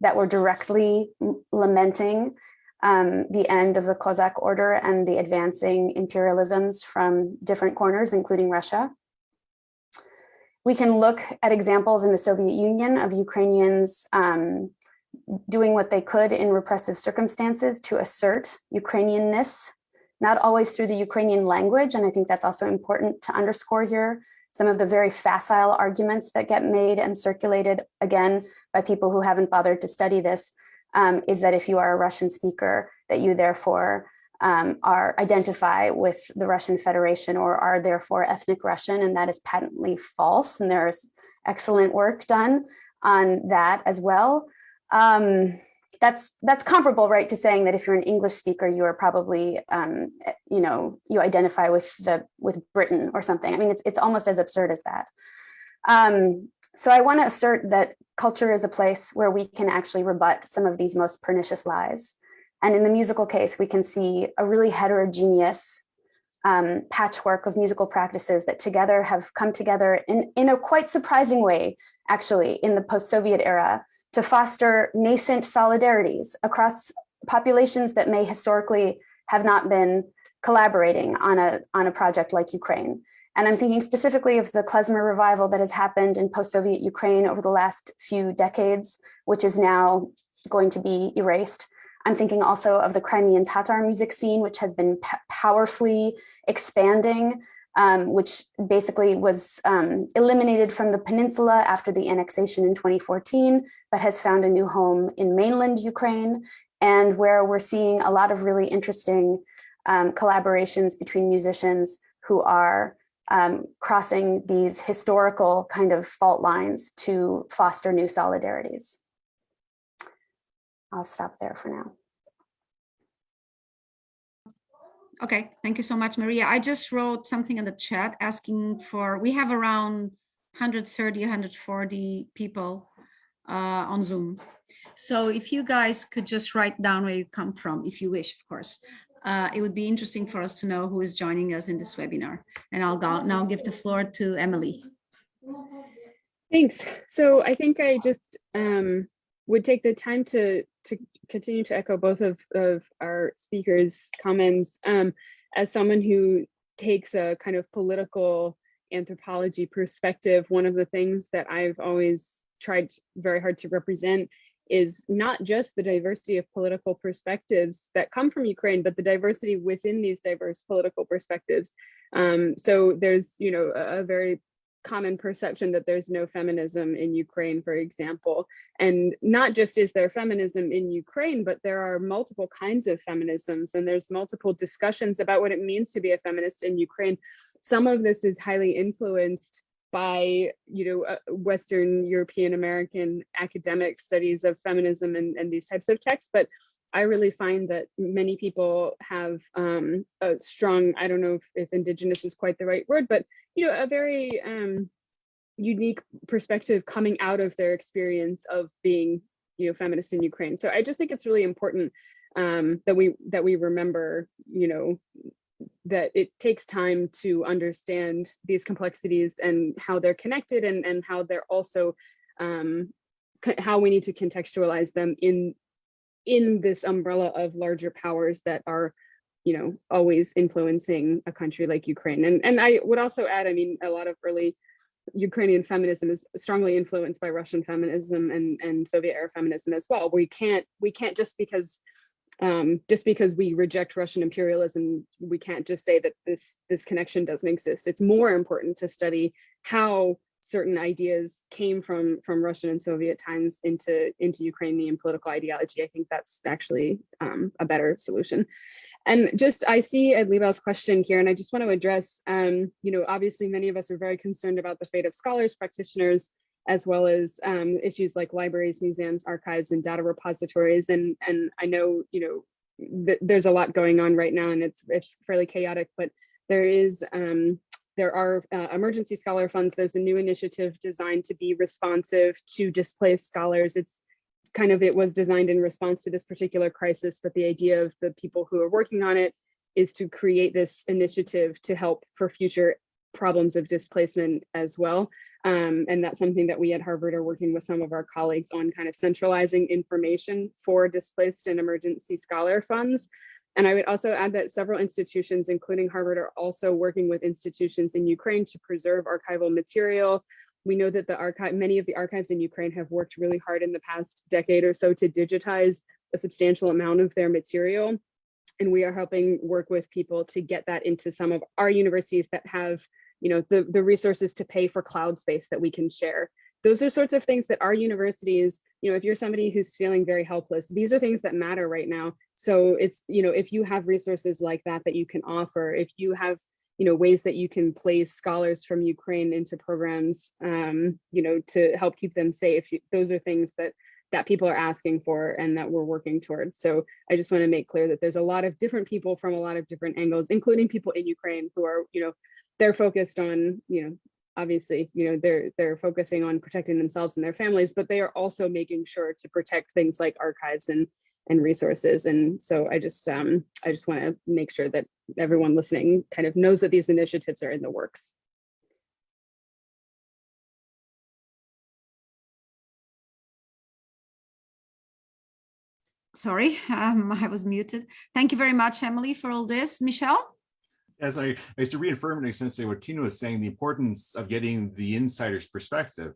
that were directly lamenting um, the end of the Cossack order and the advancing imperialisms from different corners, including Russia. We can look at examples in the Soviet Union of Ukrainians um, doing what they could in repressive circumstances to assert Ukrainianness, not always through the Ukrainian language. And I think that's also important to underscore here. Some of the very facile arguments that get made and circulated, again, by people who haven't bothered to study this, um, is that if you are a Russian speaker, that you therefore um, are identify with the Russian Federation or are therefore ethnic Russian, and that is patently false. And there's excellent work done on that as well. Um, that's that's comparable, right, to saying that if you're an English speaker, you are probably, um, you know, you identify with the with Britain or something. I mean, it's it's almost as absurd as that. Um, so I want to assert that culture is a place where we can actually rebut some of these most pernicious lies. And in the musical case, we can see a really heterogeneous um, patchwork of musical practices that together have come together in, in a quite surprising way, actually, in the post-Soviet era to foster nascent solidarities across populations that may historically have not been collaborating on a, on a project like Ukraine. And I'm thinking specifically of the klezmer revival that has happened in post-Soviet Ukraine over the last few decades, which is now going to be erased. I'm thinking also of the Crimean Tatar music scene, which has been powerfully expanding, um, which basically was um, eliminated from the peninsula after the annexation in 2014, but has found a new home in mainland Ukraine, and where we're seeing a lot of really interesting um, collaborations between musicians who are um, crossing these historical kind of fault lines to foster new solidarities. I'll stop there for now. Okay, thank you so much, Maria. I just wrote something in the chat asking for, we have around 130, 140 people uh, on Zoom. So if you guys could just write down where you come from, if you wish, of course, uh, it would be interesting for us to know who is joining us in this webinar. And I'll go, now give the floor to Emily. Thanks. So I think I just um, would take the time to to continue to echo both of, of our speakers' comments. Um, as someone who takes a kind of political anthropology perspective, one of the things that I've always tried very hard to represent is not just the diversity of political perspectives that come from Ukraine, but the diversity within these diverse political perspectives. Um, so there's, you know, a, a very common perception that there's no feminism in Ukraine, for example. And not just is there feminism in Ukraine, but there are multiple kinds of feminisms and there's multiple discussions about what it means to be a feminist in Ukraine. Some of this is highly influenced by you know uh, western european american academic studies of feminism and, and these types of texts but i really find that many people have um, a strong i don't know if, if indigenous is quite the right word but you know a very um, unique perspective coming out of their experience of being you know feminist in ukraine. So i just think it's really important um, that we that we remember you know that it takes time to understand these complexities and how they're connected and, and how they're also um, how we need to contextualize them in in this umbrella of larger powers that are you know always influencing a country like Ukraine. And and I would also add I mean a lot of early Ukrainian feminism is strongly influenced by Russian feminism and and Soviet era feminism as well we can't we can't just because um, just because we reject Russian imperialism, we can't just say that this this connection doesn't exist. It's more important to study how certain ideas came from from Russian and Soviet times into into Ukrainian political ideology. I think that's actually um, a better solution. And just I see Ed Liebow's question here, and I just want to address, um, you know, obviously many of us are very concerned about the fate of scholars, practitioners, as well as um, issues like libraries, museums, archives, and data repositories. And and I know, you know, th there's a lot going on right now, and it's it's fairly chaotic, but there is um, there are uh, emergency scholar funds. There's a new initiative designed to be responsive to displaced scholars. It's kind of, it was designed in response to this particular crisis, but the idea of the people who are working on it is to create this initiative to help for future problems of displacement as well. Um, and that's something that we at Harvard are working with some of our colleagues on kind of centralizing information for displaced and emergency scholar funds. And I would also add that several institutions, including Harvard, are also working with institutions in Ukraine to preserve archival material. We know that the archive, many of the archives in Ukraine have worked really hard in the past decade or so to digitize a substantial amount of their material. And we are helping work with people to get that into some of our universities that have, you know, the, the resources to pay for cloud space that we can share those are sorts of things that our universities, you know, if you're somebody who's feeling very helpless, these are things that matter right now. So it's, you know, if you have resources like that that you can offer, if you have, you know, ways that you can place scholars from Ukraine into programs, um, you know, to help keep them safe, those are things that that people are asking for and that we're working towards. So I just want to make clear that there's a lot of different people from a lot of different angles, including people in Ukraine who are, you know, they're focused on, you know, obviously, you know, they're they're focusing on protecting themselves and their families, but they are also making sure to protect things like archives and and resources. And so I just um, I just want to make sure that everyone listening kind of knows that these initiatives are in the works. Sorry, um, I was muted. Thank you very much, Emily, for all this. Michel? As I, I used to reaffirm in a sense what Tina was saying, the importance of getting the insider's perspective.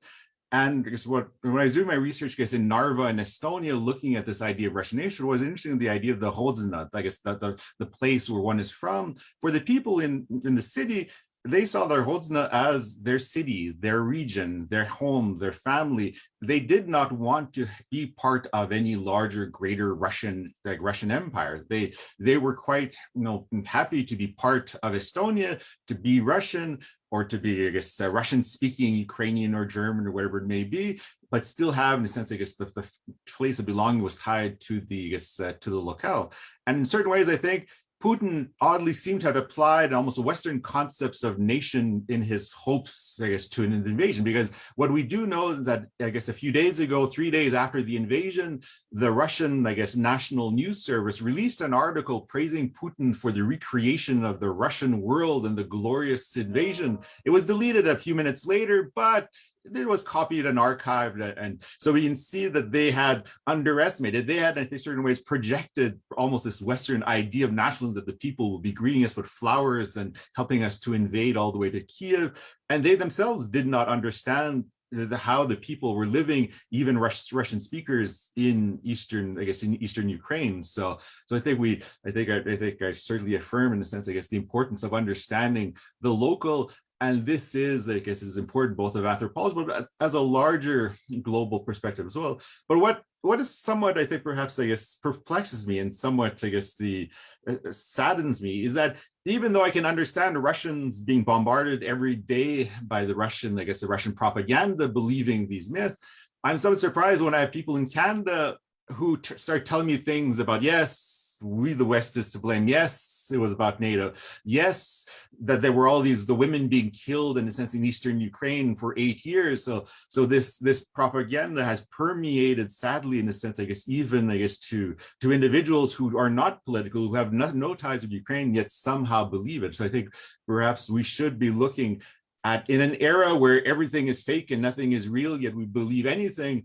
And because what when I was doing my research, I guess in Narva and Estonia, looking at this idea of Russian nation was interesting. The idea of the Hodzna, I guess the, the the place where one is from. For the people in in the city, they saw their Hodzna as their city, their region, their home, their family. They did not want to be part of any larger, greater Russian, like Russian empire. They they were quite, you know, happy to be part of Estonia, to be Russian, or to be, I guess, uh, Russian speaking Ukrainian or German or whatever it may be, but still have, in a sense, I guess, the, the place of belonging was tied to the, I guess, uh, to the locale. And in certain ways, I think Putin oddly seemed to have applied almost Western concepts of nation in his hopes, I guess, to an invasion. Because what we do know is that, I guess, a few days ago, three days after the invasion, the Russian, I guess, National News Service released an article praising Putin for the recreation of the Russian world and the glorious invasion. It was deleted a few minutes later, but it was copied and archived and so we can see that they had underestimated they had in certain ways projected almost this western idea of nationalism that the people will be greeting us with flowers and helping us to invade all the way to kiev and they themselves did not understand the, how the people were living, even Russian speakers in Eastern, I guess, in Eastern Ukraine. So, so I think we, I think, I, I think I certainly affirm in a sense, I guess, the importance of understanding the local and this is, I guess, is important both of anthropology, but as a larger global perspective as well. But what what is somewhat, I think, perhaps, I guess, perplexes me and somewhat, I guess, the uh, saddens me is that even though I can understand Russians being bombarded every day by the Russian, I guess, the Russian propaganda believing these myths, I'm somewhat surprised when I have people in Canada who start telling me things about, yes, we the West is to blame. Yes, it was about NATO. Yes, that there were all these the women being killed in a sense in eastern Ukraine for eight years. So so this this propaganda has permeated sadly in a sense, I guess, even I guess to to individuals who are not political, who have no, no ties with Ukraine, yet somehow believe it. So I think perhaps we should be looking at in an era where everything is fake and nothing is real, yet we believe anything,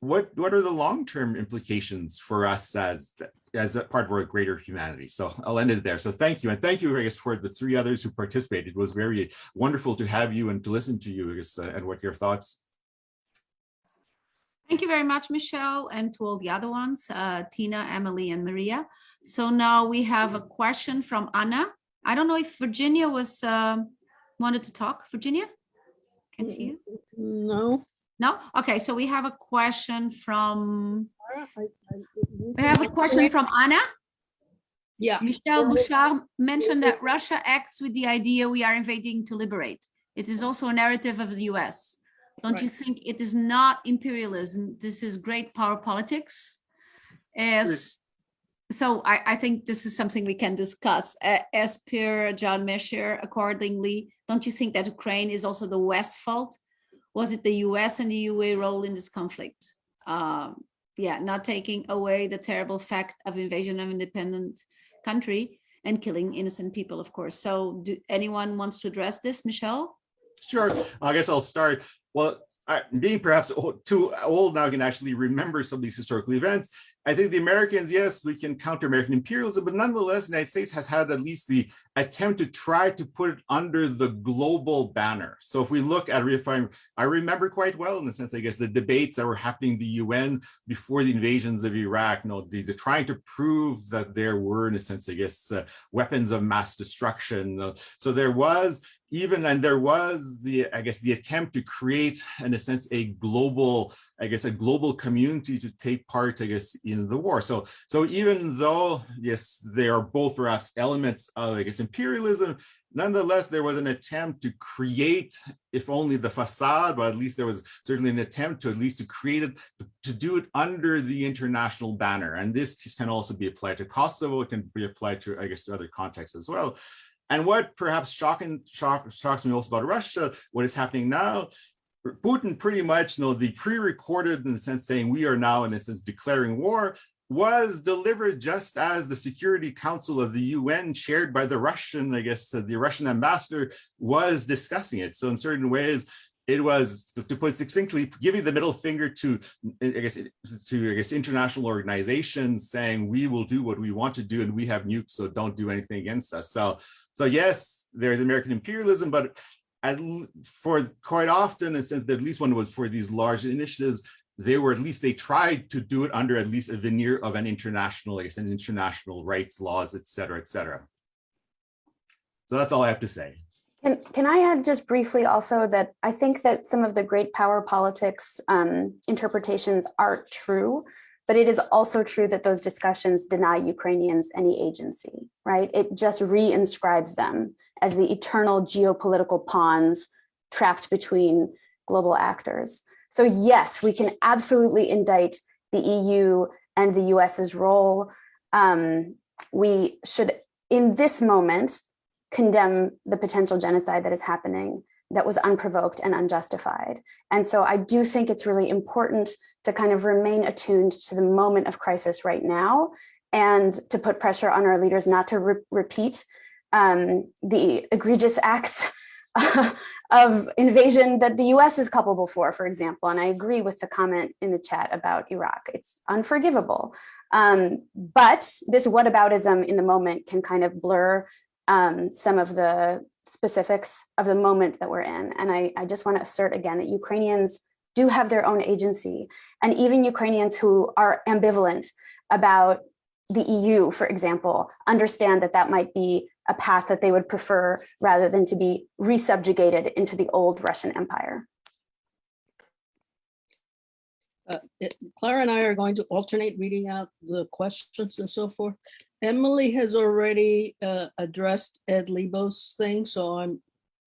what what are the long-term implications for us as as a part of our greater humanity so i'll end it there so thank you and thank you i guess for the three others who participated it was very wonderful to have you and to listen to you I guess, uh, and what your thoughts Thank you very much, Michel, and to all the other ones, uh, Tina, Emily, and Maria. So now we have a question from Anna. I don't know if Virginia was um, wanted to talk. Virginia? Can't see you. No. No? Okay, so we have a question from, I- I- we have a question from Anna. Yeah. Michel Go. Bouchard mentioned that Russia acts with the idea we are invading to liberate. It is also a narrative of the US. Don't you think it is not imperialism? This is great power politics? As, so I, I think this is something we can discuss. A- As per John Mearsheimer, accordingly, don't you think that Ukraine is also the West's fault? Was it the US and the UA role in this conflict? Um, yeah, not taking away the terrible fact of invasion of independent country and killing innocent people, of course. So do anyone wants to address this, Michel? Sure, I guess I'll start. Well, I, being perhaps too old now I can actually remember some of these historical events. I think the Americans, yes, we can counter American imperialism, but nonetheless, the United States has had at least the attempt to try to put it under the global banner. So if we look at if I, I remember quite well in the sense, I guess, the debates that were happening in the UN before the invasions of Iraq, you know, the, the trying to prove that there were, in a sense, I guess, uh, weapons of mass destruction. Uh, so there was even and there was the i guess the attempt to create in a sense a global i guess a global community to take part i guess in the war. So so even though yes they are both perhaps elements of i guess imperialism nonetheless there was an attempt to create if only the facade but at least there was certainly an attempt to at least to create it to do it under the international banner. And this can also be applied to kosovo it can be applied to i guess to other contexts as well and what perhaps shocking, shock, shocks me most about Russia, what is happening now, Putin pretty much, you know, the pre-recorded in the sense saying we are now in a sense declaring war was delivered just as the Security Council of the UN chaired by the Russian, I guess the Russian ambassador was discussing it. So in certain ways, it was to put succinctly giving the middle finger to i guess to i guess international organizations saying we will do what we want to do and we have nukes so don't do anything against us. So so yes there's american imperialism but at, for quite often and since at least one was for these large initiatives. They were at least they tried to do it under at least a veneer of an international i guess an international rights laws et cetera et cetera. So that's all i have to say Can, can I add just briefly also that I think that some of the great power politics um, interpretations are true, but it is also true that those discussions deny Ukrainians any agency, right? It just reinscribes them as the eternal geopolitical pawns trapped between global actors. So yes, we can absolutely indict the EU and the US's role. Um, we should, in this moment, condemn the potential genocide that is happening that was unprovoked and unjustified. And so I do think it's really important to kind of remain attuned to the moment of crisis right now and to put pressure on our leaders not to re repeat um, the egregious acts of invasion that the US is culpable for, for example. And I agree with the comment in the chat about Iraq. It's unforgivable. Um, but this whataboutism in the moment can kind of blur um, some of the specifics of the moment that we're in. And I, I just want to assert again that Ukrainians do have their own agency. And even Ukrainians who are ambivalent about the EU, for example, understand that that might be a path that they would prefer rather than to be resubjugated into the old Russian Empire. Uh, Clara and I are going to alternate reading out the questions and so forth. Emily has already uh, addressed Ed Liebow's thing, so I'm,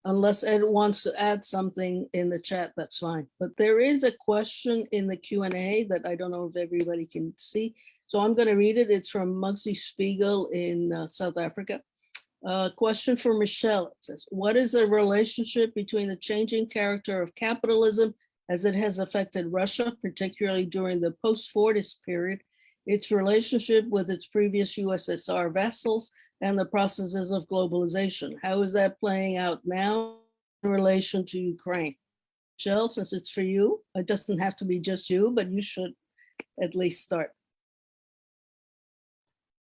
unless Ed wants to add something in the chat, that's fine. But there is a question in the Q and A that I don't know if everybody can see. So I'm going to read it. It's from Mugsy Spiegel in uh, South Africa. Uh, question for Michel. It says, what is the relationship between the changing character of capitalism as it has affected Russia, particularly during the post-Fordist period, its relationship with its previous USSR vassals, and the processes of globalization. How is that playing out now in relation to Ukraine? Michel, since it's for you, it doesn't have to be just you, but you should at least start.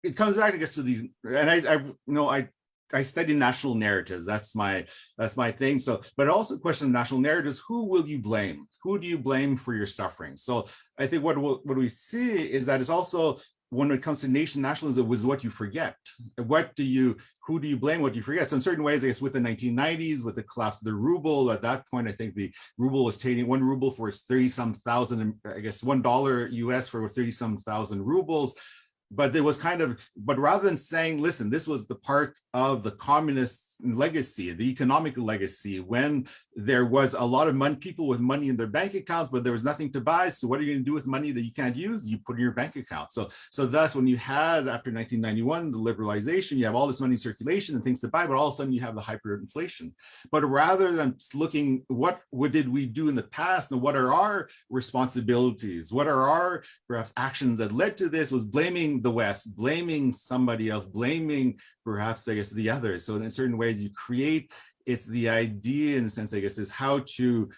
it comes back, I guess, to these, and I, I, you know, I, I study national narratives. That's my, that's my thing. So, but also question of national narratives, who will you blame? Who do you blame for your suffering? So I think what, we'll- what we see is that it's also when it comes to nation nationalism it was what you forget. What do you, who do you blame, what do you forget? So in certain ways, I guess with the 1990s, with the collapse of the ruble, at that point, I think the ruble was trading one ruble for 30 some thousand, I guess one dollar US for 30 some thousand rubles but there was kind of, but rather than saying, listen, this was the part of the communist legacy, the economic legacy, when there was a lot of money, people with money in their bank accounts, but there was nothing to buy. So what are you going to do with money that you can't use? You put in your bank account. So, so thus, when you had after 1991 the liberalization, you have all this money in circulation and things to buy, but all of a sudden you have the hyperinflation. But rather than looking what what did we do in the past and what are our responsibilities, what are our perhaps actions that led to this, was blaming the West, blaming somebody else, blaming perhaps, I guess, the others. So in certain ways you create, it's the idea in a sense, I guess, is how to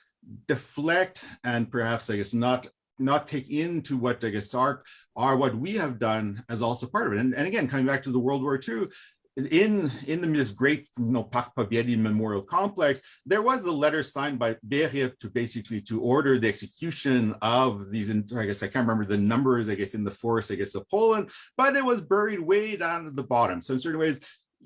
deflect and perhaps, I guess, not not take into what I guess are, are what we have done as also part of it. And, and again, coming back to the World War II, in in the, this great you know Memorial Complex, there was the letter signed by Beria to basically to order the execution of these. I guess I can't remember the numbers. I guess in the forest, I guess of Poland, but it was buried way down at the bottom. So in certain ways,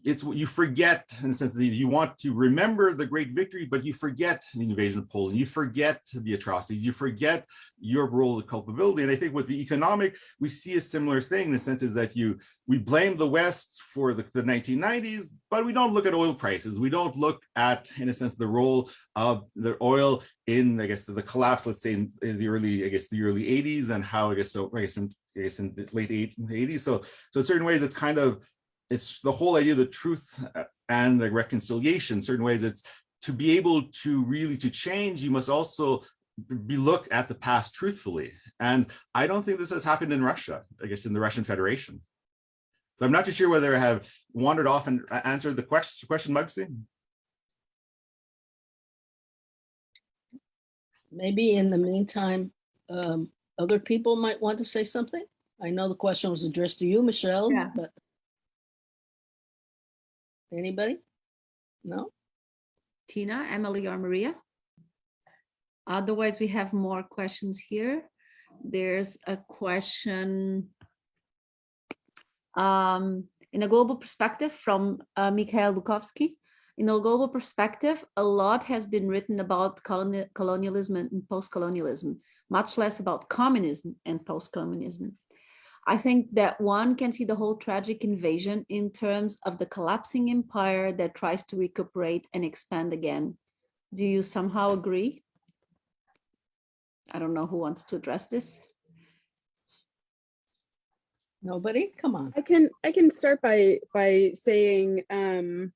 it's what you forget in the sense that you want to remember the great victory, but you forget the invasion of Poland, you forget the atrocities, you forget your role of culpability. And I think with the economic, we see a similar thing in the sense is that you we blame the West for the, the 1990s, but we don't look at oil prices. We don't look at, in a sense, the role of the oil in, I guess, the, collapse, let's say in, in, the early, I guess, the early 80s and how, I guess, so I guess in, I guess in the late 80s. So, so in certain ways, it's kind of it's the whole idea of the truth uh, and the reconciliation in certain ways it's to be able to really to change you must also be look at the past truthfully and i don't think this has happened in russia i guess in the russian federation so i'm not too sure whether i have wandered off and answered the question question Mugsy. Maybe in the meantime, um, other people might want to say something. I know the question was addressed to you, Michel, Yeah. but Anybody? No? Tina, Emily, or Maria? Otherwise, we have more questions here. There's a question um, in a global perspective from uh, Mikhail Bukovsky. In a global perspective, a lot has been written about coloni colonialism and post-colonialism, much less about communism and post-communism. I think that one can see the whole tragic invasion in terms of the collapsing empire that tries to recuperate and expand again. Do you somehow agree? I don't know who wants to address this. Nobody? Come on. I can I can start by by saying um,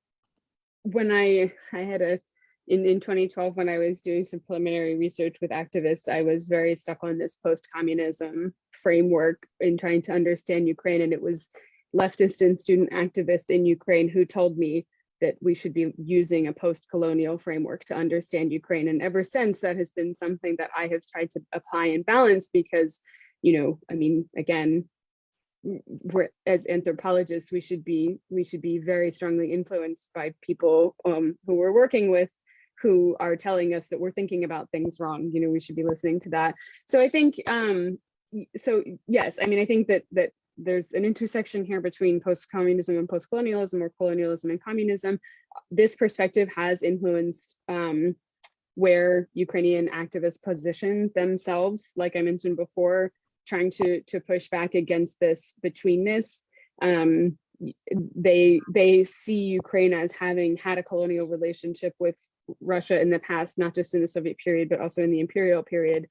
when I I had a in, in 2012, when I was doing some preliminary research with activists, I was very stuck on this post-communism framework in trying to understand Ukraine. And it was leftist and student activists in Ukraine who told me that we should be using a post-colonial framework to understand Ukraine. And ever since, that has been something that I have tried to apply and balance because, you know, I mean, again, we're as anthropologists, we should be we should be very strongly influenced by people um, who we're working with who are telling us that we're thinking about things wrong you know we should be listening to that. So i think um so yes i mean i think that that there's an intersection here between post-communism and post-colonialism or colonialism and communism. This perspective has influenced um where ukrainian activists position themselves like i mentioned before trying to to push back against this betweenness. Um they they see Ukraine as having had a colonial relationship with Russia in the past, not just in the Soviet period, but also in the imperial period.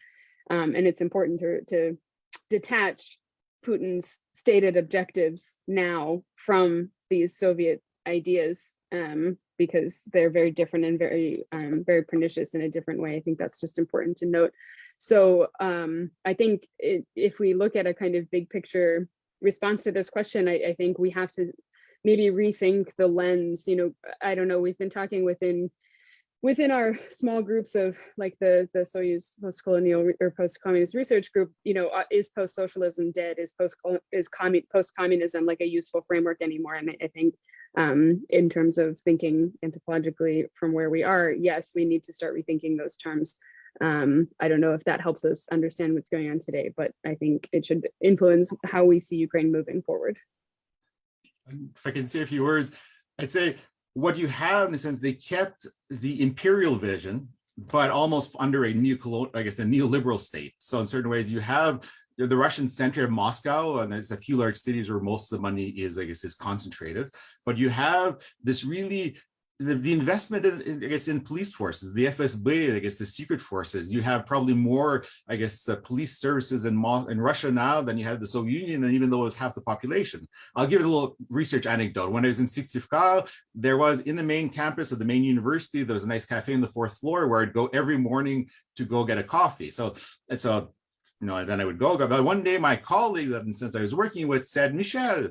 Um, and it's important to, to detach Putin's stated objectives now from these Soviet ideas um, because they're very different and very, um, very pernicious in a different way. I think that's just important to note. So um, I think it, if we look at a kind of big picture response to this question, I, I think we have to maybe rethink the lens. You know, I don't know, we've been talking within within our small groups of like the the Soyuz post-colonial or post-communist research group, you know, uh, is post-socialism dead? Is post is commun post-communism like a useful framework anymore? And I think um, in terms of thinking anthropologically from where we are, yes, we need to start rethinking those terms. Um, I don't know if that helps us understand what's going on today, but I think it should influence how we see Ukraine moving forward. If I can say a few words, I'd say what you have in a sense, they kept the imperial vision, but almost under a neo I guess, a neoliberal state. So in certain ways, you have the Russian center of Moscow, and there's a few large cities where most of the money is, I guess, is concentrated. But you have this really the, the investment in, I guess, in police forces, the FSB, I guess, the secret forces, you have probably more, I guess, uh, police services in, Mo in Russia now than you had the Soviet Union, and even though it was half the population. I'll give it a little research anecdote. When I was in Syktyvkar, there was in the main campus of the main university, there was a nice cafe on the fourth floor where I'd go every morning to go get a coffee. So, so you know, and then I would go, but one day my colleague that since I was working with said, Michel,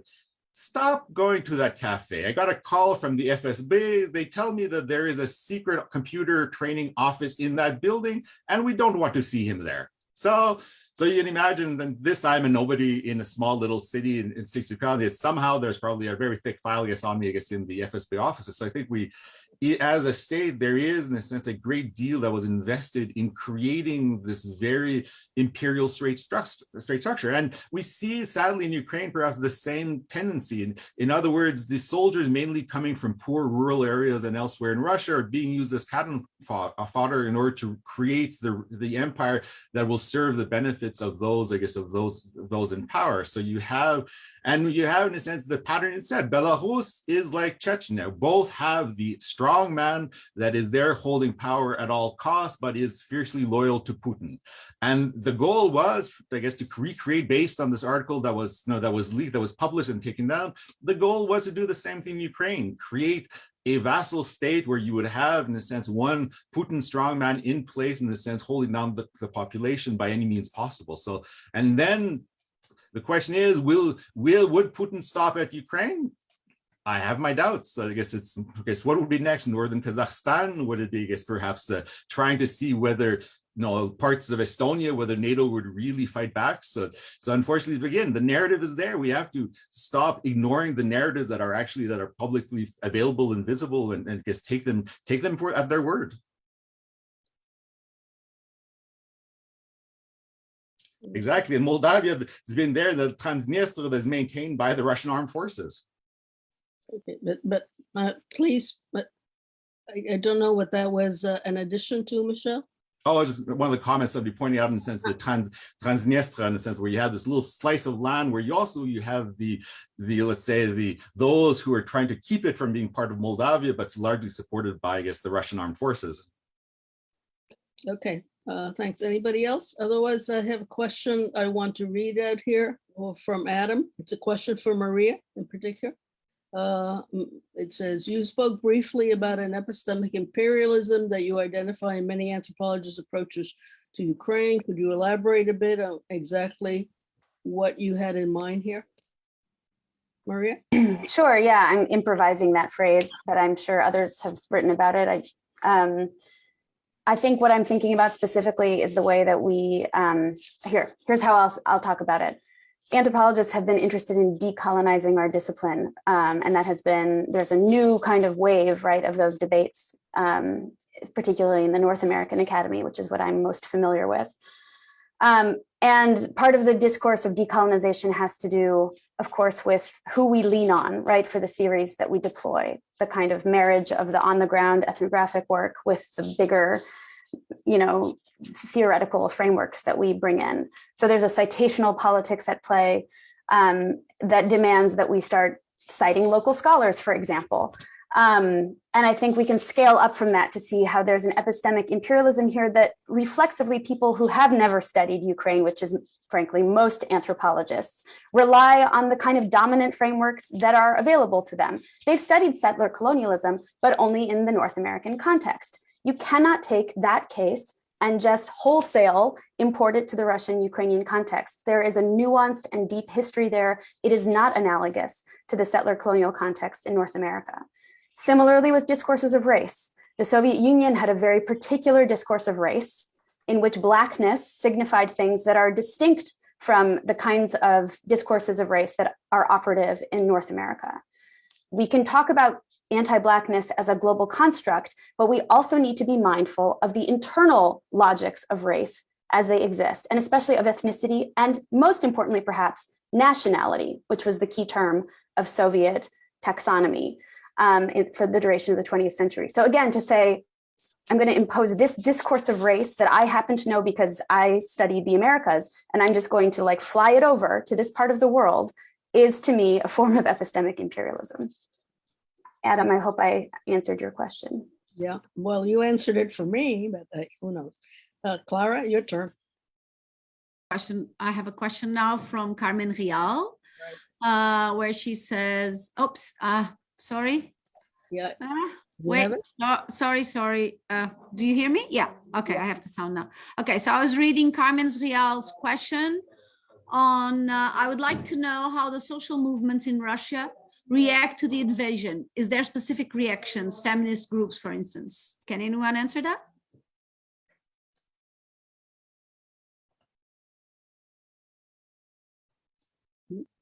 stop going to that cafe. I got a call from the FSB. They tell me that there is a secret computer training office in that building and we don't want to see him there. So, so you can imagine that this I'm a nobody in a small little city in, in Syktyvkar. Somehow there's probably a very thick file, against on me, guess, in the FSB offices. So I think we, as a state, there is, in a sense, a great deal that was invested in creating this very imperial straight structure. Straight structure. And we see, sadly, in Ukraine, perhaps the same tendency. In, in other words, the soldiers mainly coming from poor rural areas and elsewhere in Russia are being used as cannon uh, fodder in order to create the, the empire that will serve the benefits of those, I guess, of those, those in power. So you have, and you have, in a sense, the pattern it said, Belarus is like Chechnya. Both have the man that is there holding power at all costs, but is fiercely loyal to Putin. And the goal was, I guess, to recreate based on this article that was, know, that was leaked, that was published and taken down. The goal was to do the same thing in Ukraine, create a vassal state where you would have, in a sense, one Putin strongman in place, in the sense, holding down the, the population by any means possible. So, and then the question is, will, will, would Putin stop at Ukraine? I have my doubts. I guess it's, I guess what would be next? Northern Kazakhstan? Would it be, I guess, perhaps uh, trying to see whether you know, parts of Estonia, whether NATO would really fight back. So, so unfortunately, again, the narrative is there. We have to stop ignoring the narratives that are actually that are publicly available and visible, and, and take them take them for at their word. Exactly, in Moldavia, it's been there. The Transnistria is maintained by the Russian armed forces. Okay, but but uh, please, but I, I don't know what that was uh, an addition to, Michel. Oh, just one of the comments I'd be pointing out in the sense the trans Transnistria in the sense where you have this little slice of land where you also you have the the let's say the those who are trying to keep it from being part of Moldavia, but it's largely supported by I guess the Russian armed forces. Okay, uh, thanks. Anybody else? Otherwise, I have a question I want to read out here or from Adam. It's a question for Maria in particular. Uh, it says, you spoke briefly about an epistemic imperialism that you identify in many anthropologists' approaches to Ukraine. Could you elaborate a bit on exactly what you had in mind here? Maria? Sure, yeah, I'm improvising that phrase, but I'm sure others have written about it. I, um, I think what I'm thinking about specifically is the way that we, um, here, here's how I'll, I'll talk about it anthropologists have been interested in decolonizing our discipline. Um, and that has been, there's a new kind of wave, right, of those debates, um, particularly in the North American Academy, which is what I'm most familiar with. Um, and part of the discourse of decolonization has to do, of course, with who we lean on, right, for the theories that we deploy, the kind of marriage of the on the ground ethnographic work with the bigger you know, theoretical frameworks that we bring in. So there's a citational politics at play um, that demands that we start citing local scholars, for example. Um, and I think we can scale up from that to see how there's an epistemic imperialism here that reflexively people who have never studied Ukraine, which is frankly most anthropologists, rely on the kind of dominant frameworks that are available to them. They've studied settler colonialism, but only in the North American context. You cannot take that case and just wholesale import it to the Russian-Ukrainian context. There is a nuanced and deep history there. It is not analogous to the settler colonial context in North America. Similarly with discourses of race, the Soviet Union had a very particular discourse of race in which blackness signified things that are distinct from the kinds of discourses of race that are operative in North America. We can talk about anti-Blackness as a global construct, but we also need to be mindful of the internal logics of race as they exist, and especially of ethnicity, and most importantly, perhaps, nationality, which was the key term of Soviet taxonomy um, for the duration of the 20th century. So again, to say, I'm going to impose this discourse of race that I happen to know because I studied the Americas, and I'm just going to like fly it over to this part of the world is to me a form of epistemic imperialism. Adam, I hope I answered your question. Yeah, well, you answered it for me, but uh, who knows? Uh, Clara, your turn. question. I have a question now from Carmen Rial, uh, where she says, oops, uh, sorry. Yeah. Ah, Wait, no, sorry, sorry. Uh, do you hear me? Yeah. Okay, I have the sound now. Okay, so I was reading Carmen Rial's question on, uh, I would like to know how the social movements in Russia react to the invasion. Is there specific reactions, feminist groups, for instance? Can anyone answer that?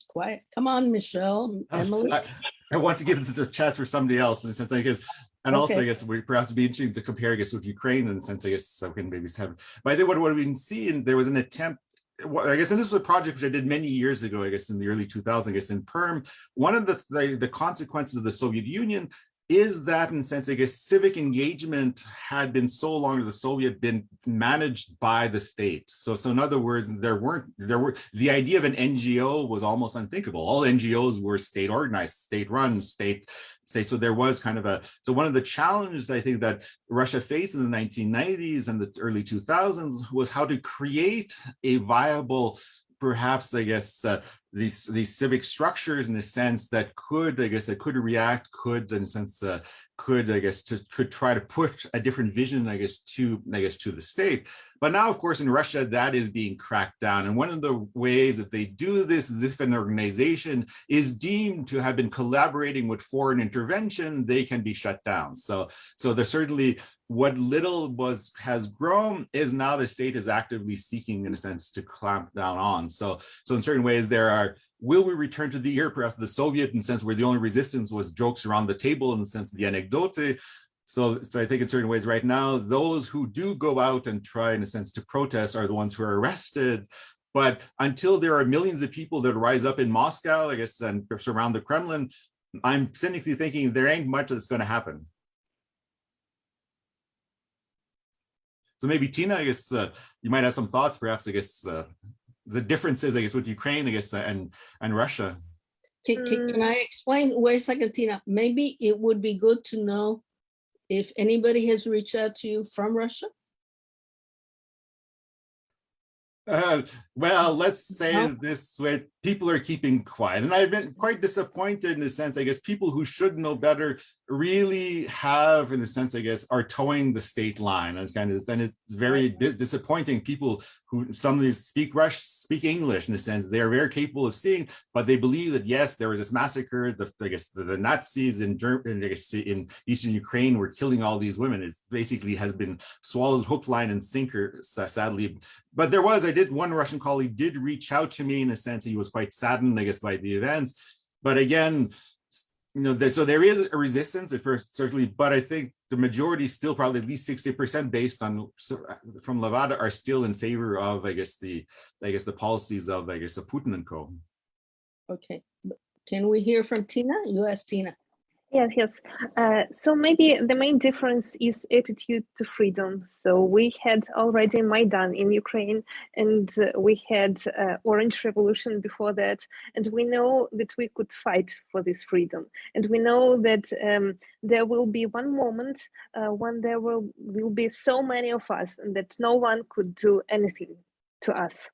Quiet. Come on, Michel, Emily. I, I want to give the chance for somebody else in a sense, I guess. And also, I guess we perhaps it'd be interesting to compare, I guess, with Ukraine in the sense, I guess, so we can maybe have, but I think what, what we've been seeing, there was an attempt, what I guess, and this was a project which I did many years ago, I guess, in the early 2000s, I guess, in Perm. One of the, the, the consequences of the Soviet Union is that in a sense, I guess, civic engagement had been so long to the Soviet been managed by the state. So, so in other words, there weren't, there were, the idea of an NGO was almost unthinkable. All NGOs were state organized, state run, state, state. So there was kind of a, so one of the challenges I think that Russia faced in the 1990s and the early 2000s was how to create a viable perhaps I guess uh, these these civic structures in a sense that could I guess that could react could in a sense uh, could I guess to could try to put a different vision I guess to I guess to the state but now of course in Russia that is being cracked down. And one of the ways that they do this is if an organization is deemed to have been collaborating with foreign intervention they can be shut down. So so there's certainly what little was has grown is now the state is actively seeking in a sense to clamp down on. So so in certain ways there are will we return to the era perhaps the soviet in the sense where the only resistance was jokes around the table in the sense of the anecdote so, so I think in certain ways right now, those who do go out and try in a sense to protest are the ones who are arrested. But until there are millions of people that rise up in Moscow, I guess, and surround the Kremlin, I'm cynically thinking there ain't much that's going to happen. So maybe Tina, I guess uh, you might have some thoughts, perhaps, I guess, uh, the differences, I guess, with Ukraine, I guess, uh, and, and Russia. Can, can, can Mm. I explain? Wait a second, Tina. Maybe it would be good to know if anybody has reached out to you from Russia. Uh, well, let's say No? this way, people are keeping quiet. And I've been quite disappointed in a sense, I guess, people who should know better really have, in a sense, I guess, are towing the state line. And kind of, and it's very dis- disappointing. People who some of these speak Rush, speak English in a sense, they are very capable of seeing, but they believe that yes, there was this massacre. The I guess the, the Nazis in Germany, I guess in eastern Ukraine were killing all these women. It basically has been swallowed hook, line, and sinker, sadly. But there was, I did one Russian colleague did reach out to me in a sense. He was quite saddened, I guess, by the events. But again, you know, so there is a resistance at first, certainly, but I think the majority still probably at least 60% based on from Levada are still in favor of, I guess, the I guess the policies of, I guess, of Putin and co. Okay. Can we hear from Tina? You asked Tina. Yes, yes. Uh, so maybe the main difference is attitude to freedom. So we had already Maidan in Ukraine, and uh, we had uh, Orange Revolution before that, and we know that we could fight for this freedom, and we know that um, there will be one moment uh, when there will will be so many of us, and that no one could do anything to us.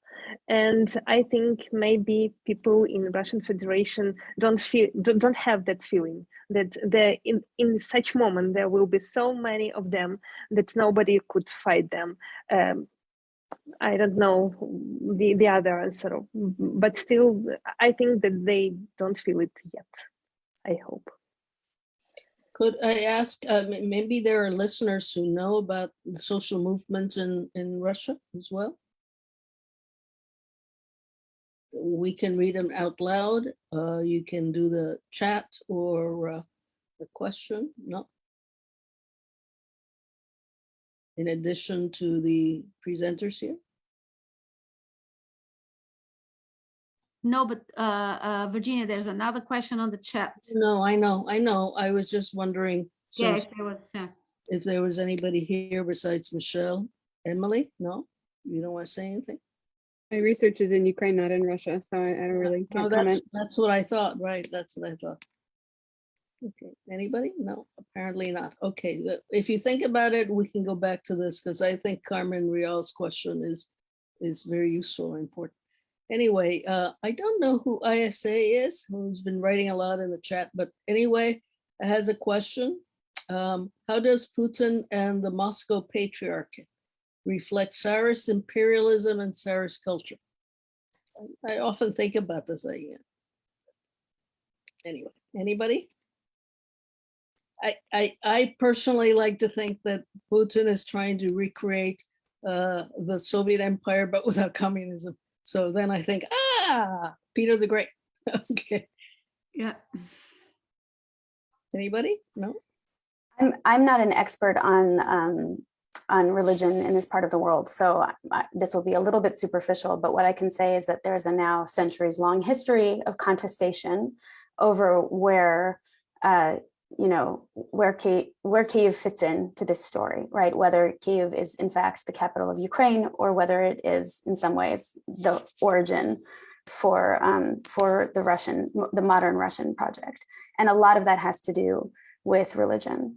And I think maybe people in Russian Federation don't feel don't have that feeling that there in, in such moment there will be so many of them that nobody could fight them um, i don't know the, the other answer but still i think that they don't feel it yet i hope Could I ask, uh, maybe there are listeners who know about social movements in, in Russia as well? We can read them out loud. Uh, you can do the chat or uh, a question? No. In addition to the presenters here? No, but uh, uh, Virginia, there's another question on the chat. No, I know, I know. I was just wondering Yeah, if there was, yeah. if there was anybody here besides Michel. Emily? No? You don't want to say anything? My research is in Ukraine, not in Russia, so I, I don't really No, can't that's, comment. that's what I thought, right? That's what I thought. Okay, anybody? No, apparently not. Okay, if you think about it, we can go back to this because I think Carmen Rial's question is, is very useful and important. Anyway, uh, I don't know who ISA is, who's been writing a lot in the chat, but anyway, has a question. Um, how does Putin and the Moscow Patriarchate reflect Tsarist imperialism and Tsarist culture? I- I often think about this idea. Anyway, anybody? I, I, I personally like to think that Putin is trying to recreate uh, the Soviet Empire, but without communism. So then I think, ah, Peter the Great. Okay, Yeah. anybody? No? I'm, I'm not an expert on, um, on religion in this part of the world, so this will be a little bit superficial, but what I can say is that there's a now centuries-long history of contestation over where, uh, you know, where Kiev, where Kiev fits in to this story, right? Whether Kiev is in fact the capital of Ukraine or whether it is in some ways the origin for, um, for the Russian, the modern Russian project. And a lot of that has to do with religion.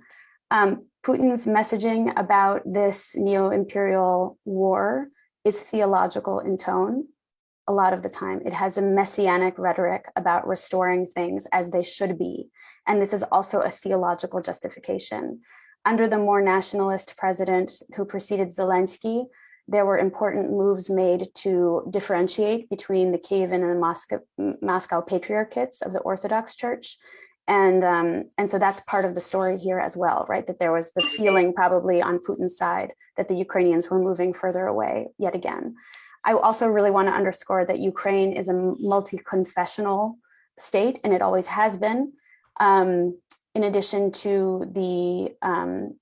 Um, Putin's messaging about this neo-imperial war is theological in tone a lot of the time. It has a messianic rhetoric about restoring things as they should be. And this is also a theological justification. Under the more nationalist president who preceded Zelensky, there were important moves made to differentiate between the Kievan and the Moscow, Moscow patriarchates of the Orthodox Church and, um, and so that's part of the story here as well, right? That there was the feeling probably on Putin's side that the Ukrainians were moving further away yet again. I also really want to underscore that Ukraine is a multi-confessional state and it always has been. Um, in addition to the um,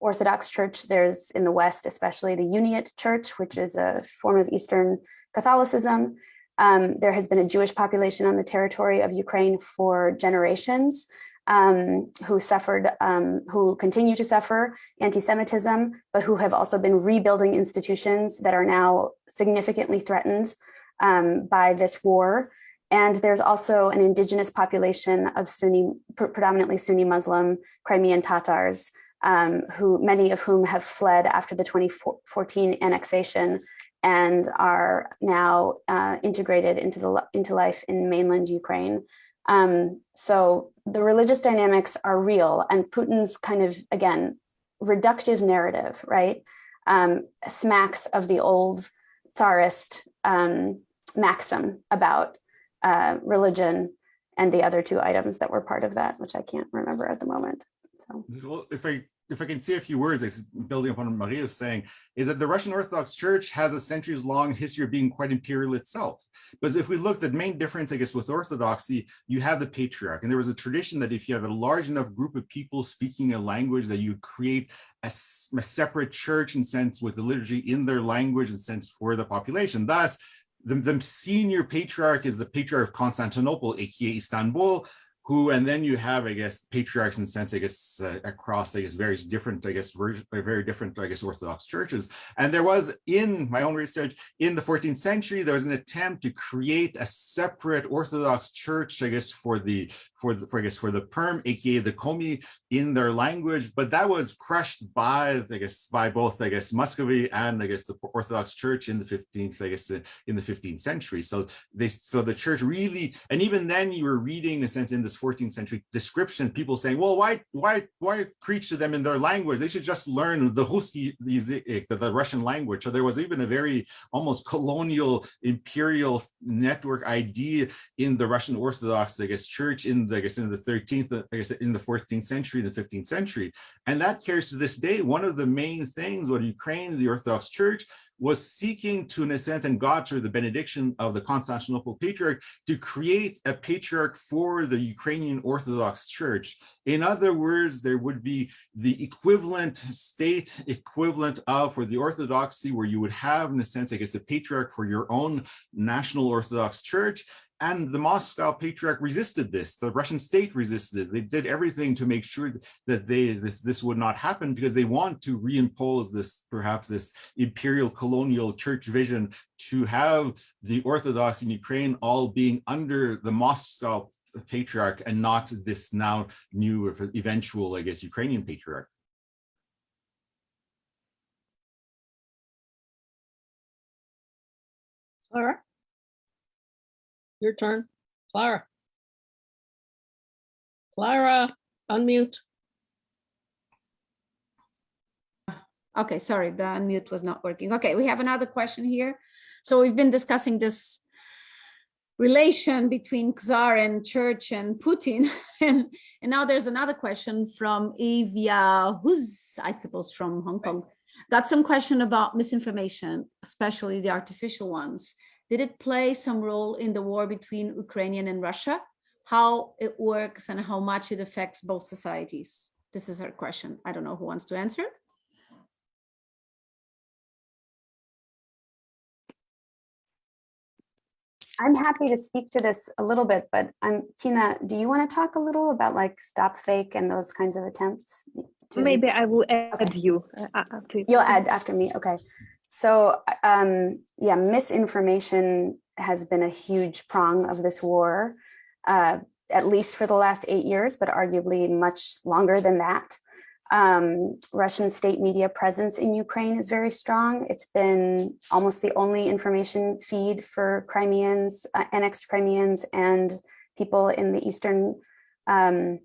Orthodox Church, there's in the West, especially the Uniate Church, which is a form of Eastern Catholicism. Um, there has been a Jewish population on the territory of Ukraine for generations um, who suffered, um, who continue to suffer anti-Semitism, but who have also been rebuilding institutions that are now significantly threatened um, by this war. And there's also an indigenous population of Sunni, pre predominantly Sunni Muslim Crimean Tatars, um, who many of whom have fled after the 2014 annexation and are now uh, integrated into the into life in mainland Ukraine. Um, so the religious dynamics are real, and Putin's kind of again reductive narrative, right, um, smacks of the old Tsarist um, maxim about uh, religion and the other two items that were part of that, which I can't remember at the moment. So. Well, if I if I can say a few words, building upon what Maria was saying, is that the Russian Orthodox Church has a centuries long history of being quite imperial itself. Because if we look, the main difference, I guess, with Orthodoxy, you have the patriarch. And there was a tradition that if you have a large enough group of people speaking a language, that you create a, a separate church in sense with the liturgy in their language and sense for the population. Thus, the, the senior patriarch is the patriarch of Constantinople, aka Istanbul, who and then you have i guess patriarchs and sense i guess uh, across i guess various different i guess version very different i guess orthodox churches. And there was in my own research in the 14th century there was an attempt to create a separate orthodox church i guess for the for the for i guess for the perm aka the komi in their language but that was crushed by i guess by both i guess muscovy and i guess the orthodox church in the 15th i guess in the 15th century so they so the church really and even then you were reading in a sense in the 14th century description, people saying, well, why, why, why preach to them in their language? They should just learn the Ruski, the, the Russian language. So there was even a very almost colonial imperial network idea in the Russian Orthodox, I guess, church in the, I guess, in the 13th, I guess, in the 14th century, the 15th century. And that carries to this day. One of the main things what Ukraine, the Orthodox church, was seeking to, in a sense, and got through the benediction of the Constantinople Patriarch to create a patriarch for the Ukrainian Orthodox Church. In other words, there would be the equivalent state equivalent of for the Orthodoxy, where you would have, in a sense, I guess, the patriarch for your own national Orthodox Church, and the Moscow Patriarch resisted this. The Russian state resisted it. They did everything to make sure that they this this would not happen because they want to reimpose this perhaps this imperial colonial church vision to have the Orthodox in Ukraine all being under the Moscow Patriarch and not this now new eventual, I guess, Ukrainian Patriarch. Clara? Your turn. Clara? Clara, unmute. Okay, sorry, the unmute was not working. Okay, we have another question here. So we've been discussing this relation between Czar and church and Putin. And, and now there's another question from Evia, who's, I suppose, from Hong Kong. Got some question about misinformation, especially the artificial ones. Did it play some role in the war between Ukrainian and Russia? How it works and how much it affects both societies? This is her question. I don't know who wants to answer. it. I'm happy to speak to this a little bit, but um, Tina, do you want to talk a little about like stop fake and those kinds of attempts? to- Maybe I will add you. uh, uh, after- You'll add after me, okay. So, um, yeah, misinformation has been a huge prong of this war, uh, at least for the last eight years, but arguably much longer than that. Um, Russian state media presence in Ukraine is very strong. It's been almost the only information feed for Crimeans, uh, annexed Crimeans and people in the eastern um,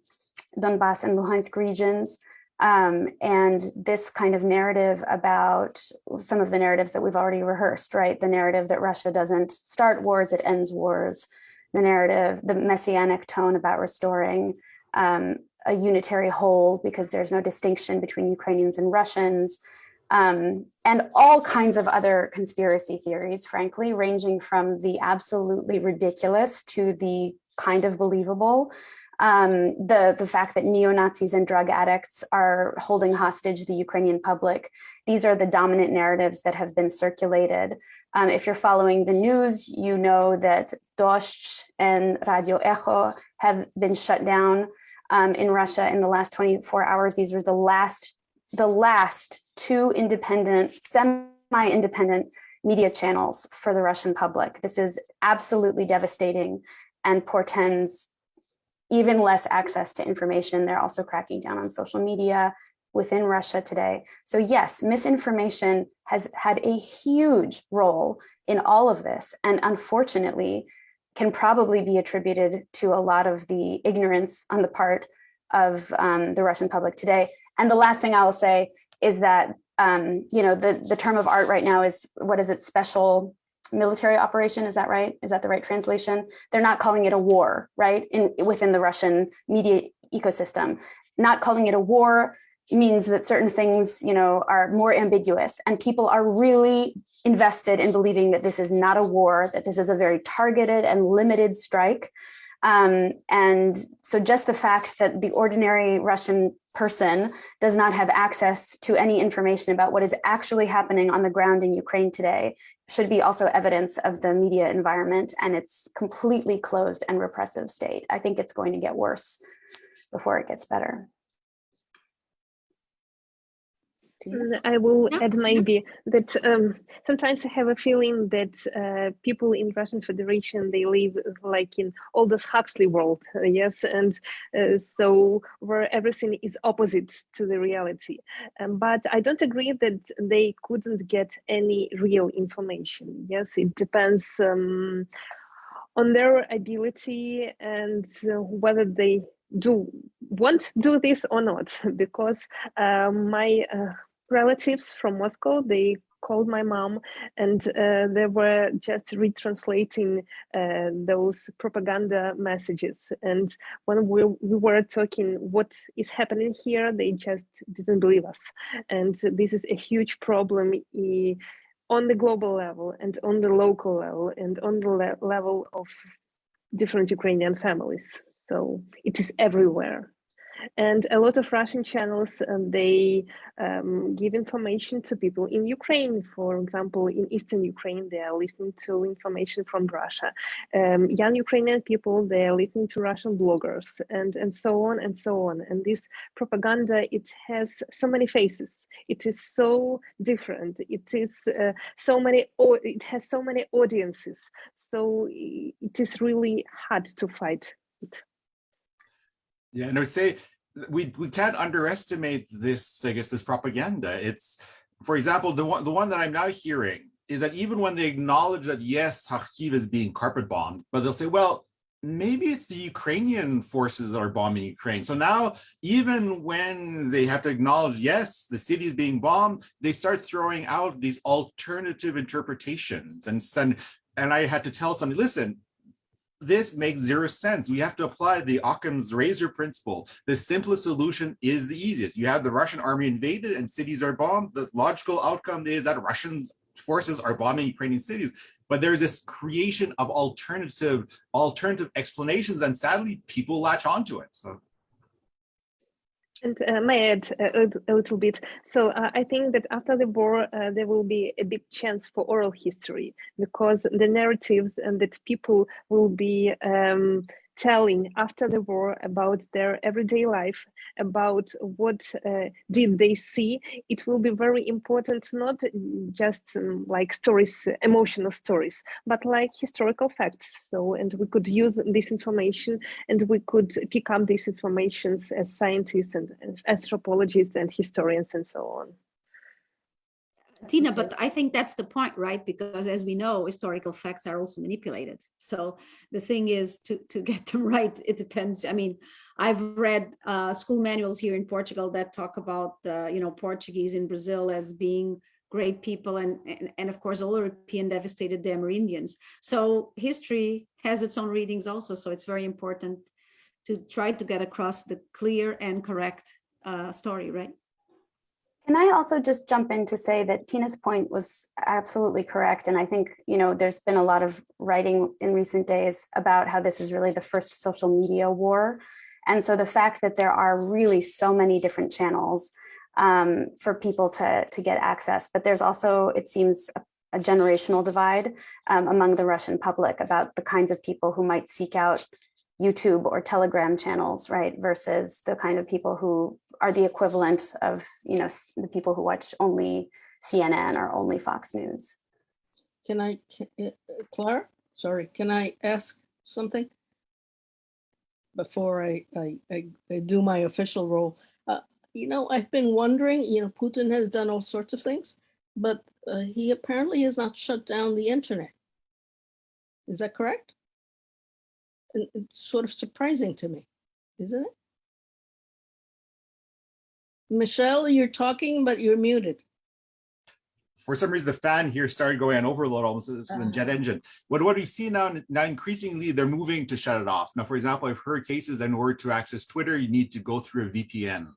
Donbass and Luhansk regions. Um, and this kind of narrative about some of the narratives that we've already rehearsed, right? The narrative that Russia doesn't start wars, it ends wars. The narrative, the messianic tone about restoring um, a unitary whole because there's no distinction between Ukrainians and Russians. Um, and all kinds of other conspiracy theories, frankly, ranging from the absolutely ridiculous to the kind of believable um, the, the fact that neo-Nazis and drug addicts are holding hostage the Ukrainian public. These are the dominant narratives that have been circulated. Um, if you're following the news, you know that Dozhd and Radio Echo have been shut down um, in Russia in the last 24 hours. These were the last, the last two independent, semi-independent media channels for the Russian public. This is absolutely devastating and portends even less access to information. They're also cracking down on social media within Russia today. So yes, misinformation has had a huge role in all of this. And unfortunately, can probably be attributed to a lot of the ignorance on the part of um, the Russian public today. And the last thing I will say is that, um, you know, the, the term of art right now is, what is it, special military operation, is that right? Is that the right translation? They're not calling it a war, right? In within the Russian media ecosystem. Not calling it a war means that certain things, you know, are more ambiguous and people are really invested in believing that this is not a war, that this is a very targeted and limited strike. Um, and so just the fact that the ordinary Russian person does not have access to any information about what is actually happening on the ground in Ukraine today should be also evidence of the media environment and its completely closed and repressive state. I think it's going to get worse before it gets better. Mm, I will add maybe that um, sometimes I have a feeling that uh, people in Russian Federation they live like in Aldous Huxley world, uh, yes, and uh, so where everything is opposite to the reality. Um, but I don't agree that they couldn't get any real information. Yes, it depends um, on their ability and uh, whether they do want to do this or not because uh, my uh, relatives from Moscow, they called my mom and uh, they were just retranslating uh, those propaganda messages. And when we, we were talking what is happening here, they just didn't believe us. And this is a huge problem on the global level and on the local level and on the le- level of different Ukrainian families. So it is everywhere. And a lot of Russian channels, um, they um, give information to people in Ukraine. For example, in Eastern Ukraine, they are listening to information from Russia. Um, young Ukrainian people, they are listening to Russian bloggers and, and so on and so on. And this propaganda, it has so many faces. It is so different. It is uh, so many, it has so many audiences. So it is really hard to fight it. Yeah, and I would say we we can't underestimate this, I guess, this propaganda. It's, for example, the one the one that I'm now hearing is that even when they acknowledge that yes, Kharkiv is being carpet bombed, but they'll say, well, maybe it's the Ukrainian forces that are bombing Ukraine. So now, even when they have to acknowledge, yes, the city is being bombed, they start throwing out these alternative interpretations. And send, and I had to tell somebody, listen, this makes zero sense. We have to apply the Occam's razor principle. The simplest solution is the easiest. You have the Russian army invaded and cities are bombed. The logical outcome is that Russian forces are bombing Ukrainian cities. But there's this creation of alternative alternative explanations, and sadly, people latch onto it. So And uh, may add a, a little bit? So uh, I think that after the war, uh, there will be a big chance for oral history because the narratives and that people will be um, telling after the war about their everyday life, about what uh, did they see. It will be very important, not just um, like stories, emotional stories, but like historical facts. So, and we could use this information and we could pick up these informations as scientists and as anthropologists and historians and so on. Tina, Okay. but I think that's the point, right? Because as we know, historical facts are also manipulated. So the thing is to, to get them right, it depends. I mean, I've read uh, school manuals here in Portugal that talk about, uh, you know, Portuguese in Brazil as being great people. And, and, and of course, all European devastated them are Indians. So history has its own readings also. So it's very important to try to get across the clear and correct uh, story, right? Can I also just jump in to say that Tina's point was absolutely correct. And I think, you know, there's been a lot of writing in recent days about how this is really the first social media war. And so the fact that there are really so many different channels um, for people to, to get access, but there's also, it seems, a, a generational divide um, among the Russian public about the kinds of people who might seek out YouTube or Telegram channels, right? Versus the kind of people who are the equivalent of, you know, the people who watch only CNN or only Fox News. Can I, ca- uh, uh, Clara, sorry, can I ask something? Before I, I, I, I do my official role. Uh, You know, I've been wondering, you know, Putin has done all sorts of things, but uh, he apparently has not shut down the internet. Is that correct? And it's sort of surprising to me, isn't it? Michel, you're talking, but you're muted. for some reason, the fan here started going on overload almost as a jet ah. engine. What, what we see now, now increasingly, they're moving to shut it off. Now, for example, I've heard cases in order to access Twitter, you need to go through a VPN.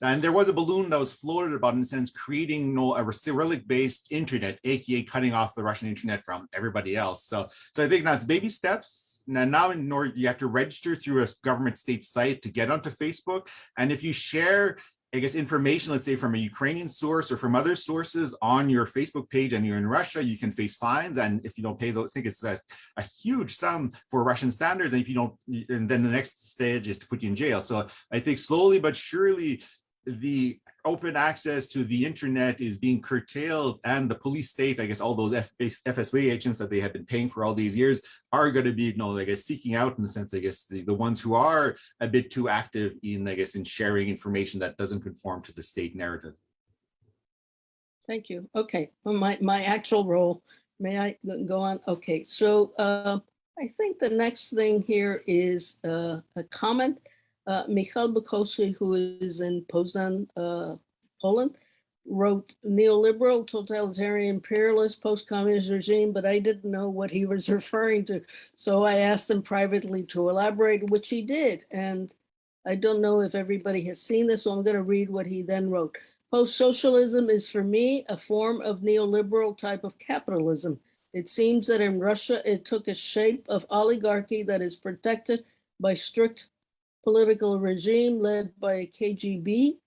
And there was a balloon that was floated about, in a sense, creating you know, a Cyrillic-based internet, aka cutting off the Russian internet from everybody else. So, so I think now it's baby steps. Now, now in order, you have to register through a government state site to get onto Facebook. And if you share I guess information, let's say from a Ukrainian source or from other sources on your Facebook page and you're in Russia, you can face fines. And if you don't pay those, I think it's a, a huge sum for Russian standards. And if you don't, and then the next stage is to put you in jail. So I think slowly but surely the open access to the internet is being curtailed and the police state, I guess all those F FSB agents that they have been paying for all these years are going to be, you know, I guess seeking out in the sense, I guess the, the ones who are a bit too active in, I guess, in sharing information that doesn't conform to the state narrative. Thank you. Okay, well, my, my actual role, may I go- on? Okay, so uh, I think the next thing here is uh, a comment. Uh, Michal Bukowski, who is in Poznan, uh, Poland, wrote neoliberal, totalitarian, imperialist, post-communist regime, but I didn't know what he was referring to. So I asked him privately to elaborate, which he did. And I don't know if everybody has seen this, so I'm going to read what he then wrote. Post-socialism is for me a form of neoliberal type of capitalism. It seems that in Russia, it took a shape of oligarchy that is protected by strict political regime led by KGB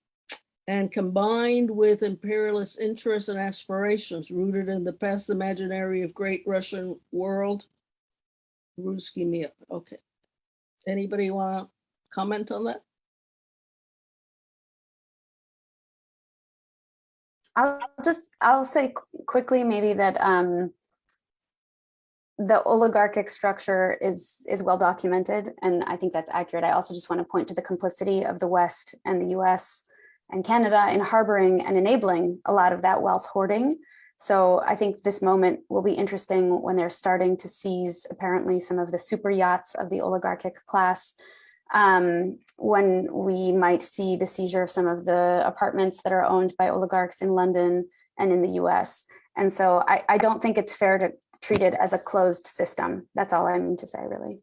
and combined with imperialist interests and aspirations rooted in the past imaginary of great Russian world. Ruski Mir, okay. Anybody want to comment on that? I'll just, I'll say quickly maybe that um, the oligarchic structure is, is well documented, and I think that's accurate. I also just want to point to the complicity of the West and the US and Canada in harboring and enabling a lot of that wealth hoarding. So I think this moment will be interesting when they're starting to seize apparently some of the super yachts of the oligarchic class um, when we might see the seizure of some of the apartments that are owned by oligarchs in London and in the US. And so I, I don't think it's fair to treat it as a closed system. That's all I mean to say, really.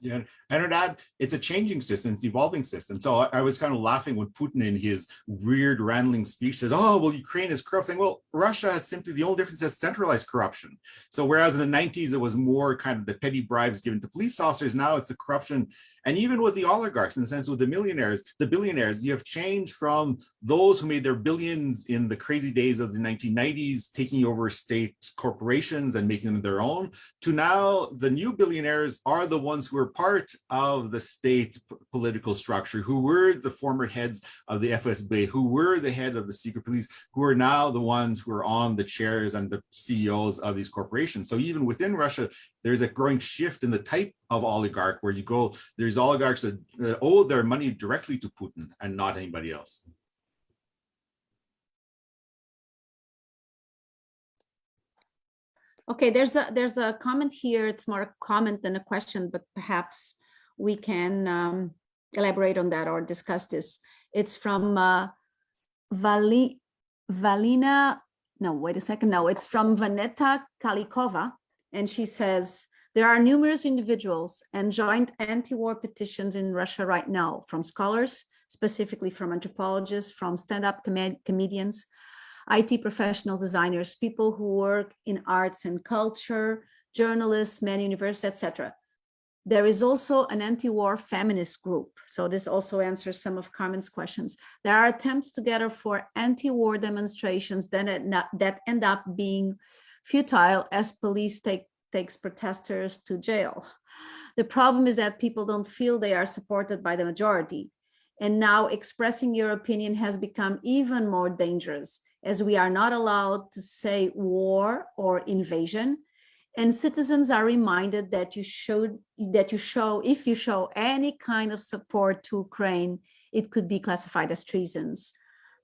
Yeah, and it's a changing system, it's evolving system. So I, I was kind of laughing when Putin in his weird rambling speech says, oh, well, Ukraine is corrupt, saying, well, Russia has simply the only difference is centralized corruption. So whereas in the 90s, it was more kind of the petty bribes given to police officers, now it's the corruption. And even with the oligarchs, in the sense with the millionaires, the billionaires, you have changed from those who made their billions in the crazy days of the 1990s, taking over state corporations and making them their own, to now the new billionaires are the ones who are part of the state political structure, who were the former heads of the FSB, who were the head of the secret police, who are now the ones who are on the chairs and the CEOs of these corporations. So even within Russia, there's a growing shift in the type of oligarch where you go, there's oligarchs that, owe their money directly to Putin and not anybody else. Okay, there's a, there's a comment here. It's more a comment than a question, but perhaps we can um, elaborate on that or discuss this. It's from uh, Vali, Valina, no, wait a second. No, it's from Vanetta Kalikova. And she says, there are numerous individuals and joint anti-war petitions in Russia right now from scholars, specifically from anthropologists, from stand-up comed- comedians, IT professionals, designers, people who work in arts and culture, journalists, many universities, etc. There is also an anti-war feminist group. So this also answers some of Carmen's questions. There are attempts together for anti-war demonstrations that that end up being futile as police take takes protesters to jail. The problem is that people don't feel they are supported by the majority. And now expressing your opinion has become even more dangerous as we are not allowed to say war or invasion. And citizens are reminded that you should that you show if you show any kind of support to Ukraine, it could be classified as treasons,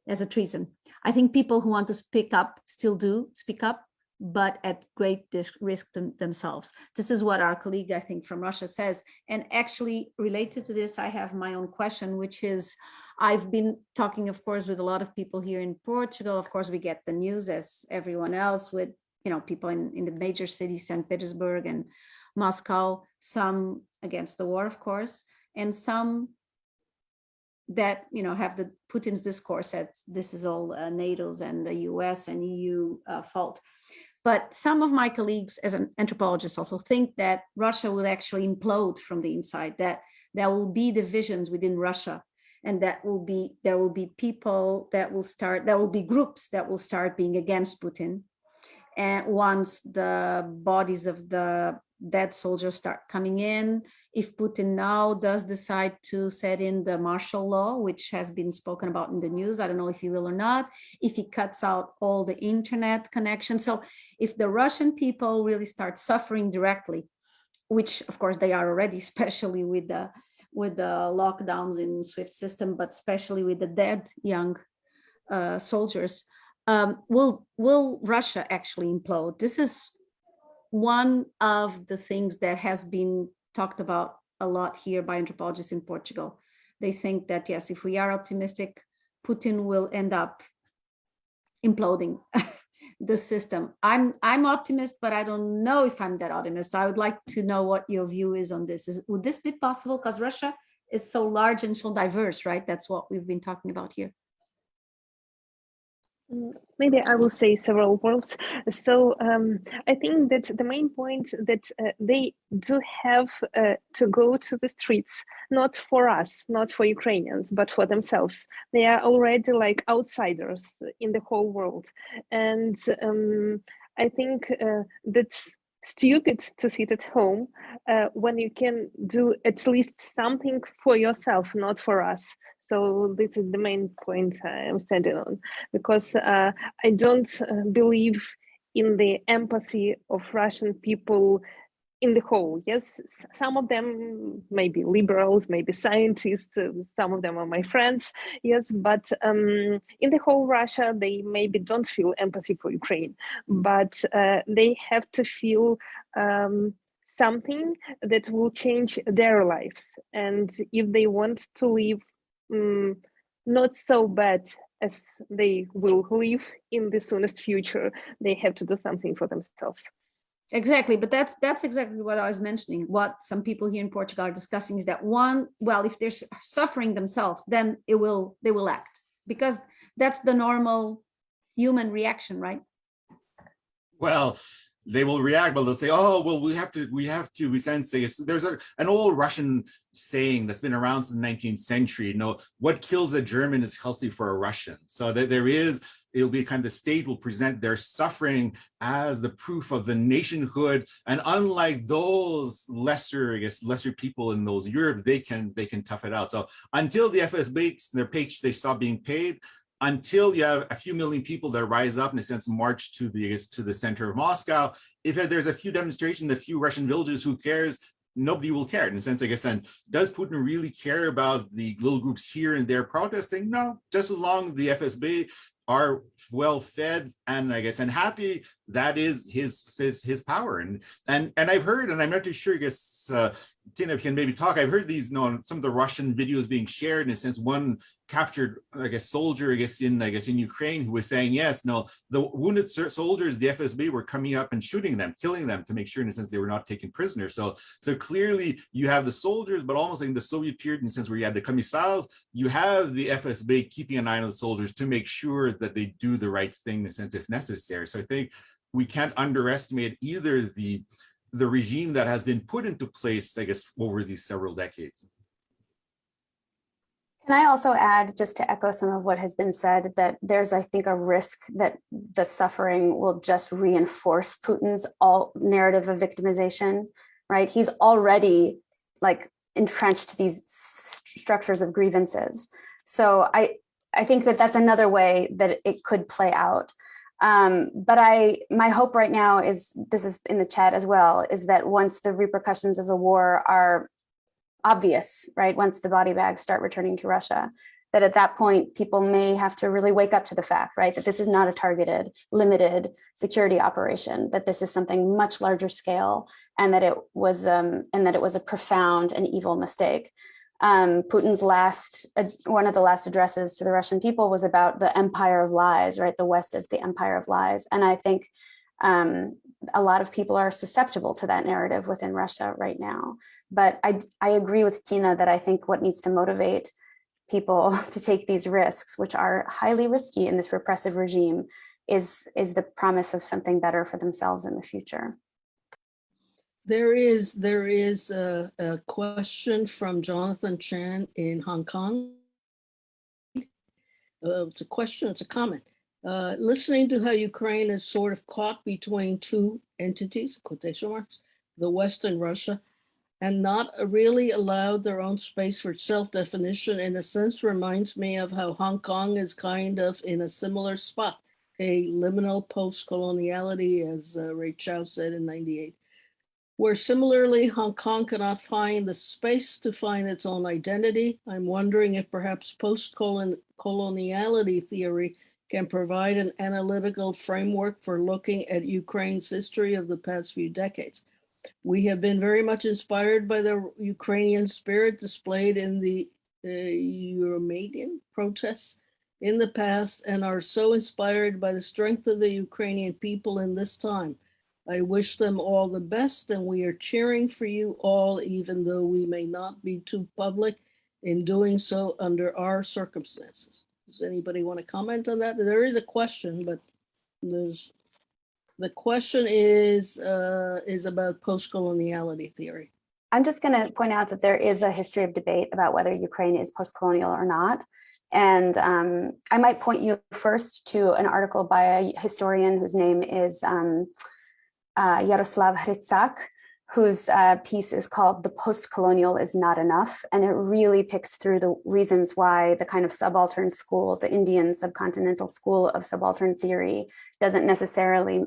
as a treason. I think people who want to speak up still do speak up, but at great risk them- themselves. This is what our colleague, I think, from Russia says. And actually, related to this, I have my own question, which is I've been talking, of course, with a lot of people here in Portugal. Of course, we get the news as everyone else with you know people in, in the major cities, St. Petersburg and Moscow, some against the war, of course, and some that you know have the Putin's discourse that this is all uh, NATO's and the US and EU uh, fault. But some of my colleagues as an anthropologist also think that Russia will actually implode from the inside, that there will be divisions within Russia and that will be there will be people that will start there will be groups that will start being against Putin. And once the bodies of the dead soldiers start coming in if Putin now does decide to set in the martial law which has been spoken about in the news I don't know if he will or not if he cuts out all the internet connection so if the Russian people really start suffering directly which of course they are already especially with the with the lockdowns in SWIFT system, but especially with the dead young uh, soldiers, um, will will Russia actually implode? This is one of the things that has been talked about a lot here by anthropologists in Portugal. They think that yes, if we are optimistic, Putin will end up imploding the system. I'm I'm optimist, but I don't know if I'm that optimist. I would like to know what your view is on this. Is would this be possible? Because Russia is so large and so diverse, right? That's what we've been talking about here. Maybe I will say several words. So um, I think that the main point that uh, they do have uh, to go to the streets, not for us, not for Ukrainians, but for themselves. They are already like outsiders in the whole world. And um, I think uh, that's stupid to sit at home uh, when you can do at least something for yourself, not for us. So this is the main point I'm standing on because uh, I don't uh, believe in the empathy of Russian people in the whole. Yes, some of them may be liberals, maybe scientists, uh, some of them are my friends. Yes, but um, in the whole Russia, they maybe don't feel empathy for Ukraine, but uh, they have to feel um, something that will change their lives. And if they want to live mm, not so bad as they will live in the soonest future, they have to do something for themselves. Exactly, but that's that's exactly what I was mentioning. What some people here in Portugal are discussing is that one, well, if they're suffering themselves, then it will they will act because that's the normal human reaction, right? Well, they will react, but they'll say, "Oh, well, we have to, we have to." We sense this. There's a an old Russian saying that's been around since the 19th century. You know, what kills a German is healthy for a Russian. So that there is, it'll be kind of the state will present their suffering as the proof of the nationhood. And unlike those lesser, I guess, lesser people in those Europe, they can they can tough it out. So until the FSB their page they stop being paid, until you have a few million people that rise up in a sense march to the to the center of Moscow. If there's a few demonstrations, a few Russian villages, who cares? Nobody will care. In a sense, I guess then, does Putin really care about the little groups here and there protesting? No, just as long as the FSB are well fed and I guess and happy, that is his his his power. And and and I've heard, and I'm not too sure, I guess uh Tina can maybe talk. I've heard these, you know, some of the Russian videos being shared in a sense. One captured, I guess, soldier, I guess, in I guess in Ukraine, who was saying, yes, no, the wounded soldiers, the FSB were coming up and shooting them, killing them to make sure, in a sense, they were not taken prisoners. So, so clearly, you have the soldiers, but almost like in the Soviet period, in a sense where you had the commissars, you have the FSB keeping an eye on the soldiers to make sure that they do the right thing, in a sense, if necessary. So I think we can't underestimate either the the regime that has been put into place, I guess, over these several decades. Can I also add, just to echo some of what has been said, that there's, I think, a risk that the suffering will just reinforce Putin's all narrative of victimization, right? He's already like entrenched these st- structures of grievances. So I, I think that that's another way that it could play out. Um, but I, my hope right now is, this is in the chat as well, is that once the repercussions of the war are obvious, right? Once the body bags start returning to Russia, that at that point, people may have to really wake up to the fact, right? That this is not a targeted, limited security operation, that this is something much larger scale and that it was, um, and that it was a profound and evil mistake. Um, Putin's last, uh, one of the last addresses to the Russian people was about the empire of lies, right? The West is the empire of lies. And I think um, a lot of people are susceptible to that narrative within Russia right now. But I, I agree with Tina that I think what needs to motivate people to take these risks, which are highly risky in this repressive regime, is, is the promise of something better for themselves in the future. There is, there is a, a question from Jonathan Chan in Hong Kong. Uh, it's a question, it's a comment. Uh, listening to how Ukraine is sort of caught between two entities, quotation marks, the West and Russia, and not really allowed their own space for self-definition in a sense reminds me of how Hong Kong is kind of in a similar spot, a liminal post-coloniality, as uh, Rey Chow said in 98 where similarly Hong Kong cannot find the space to find its own identity. I'm wondering if perhaps post-coloniality theory can provide an analytical framework for looking at Ukraine's history of the past few decades. We have been very much inspired by the Ukrainian spirit displayed in the uh, Euromaidan protests in the past and are so inspired by the strength of the Ukrainian people in this time. I wish them all the best and we are cheering for you all, even though we may not be too public in doing so under our circumstances. Does anybody want to comment on that? There is a question, but there's, the question is, uh, is about post-coloniality theory. I'm just going to point out that there is a history of debate about whether Ukraine is post-colonial or not. And um, I might point you first to an article by a historian whose name is um, uh, Yaroslav Hrytsak, whose uh, piece is called The Post-Colonial is Not Enough. And it really picks through the reasons why the kind of subaltern school, the Indian subcontinental school of subaltern theory doesn't necessarily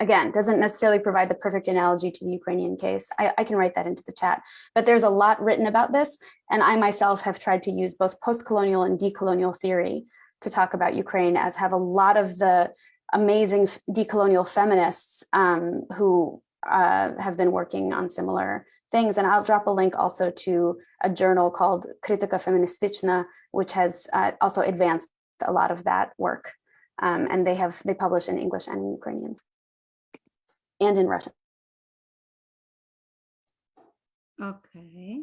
again, doesn't necessarily provide the perfect analogy to the Ukrainian case. I, I, can write that into the chat, but there's a lot written about this. And I myself have tried to use both post-colonial and decolonial theory to talk about Ukraine as have a lot of the amazing decolonial feminists um, who uh, have been working on similar things. And I'll drop a link also to a journal called Kritika Feministichna, which has uh, also advanced a lot of that work. Um, and they have they publish in English and in Ukrainian and in Russian. Okay.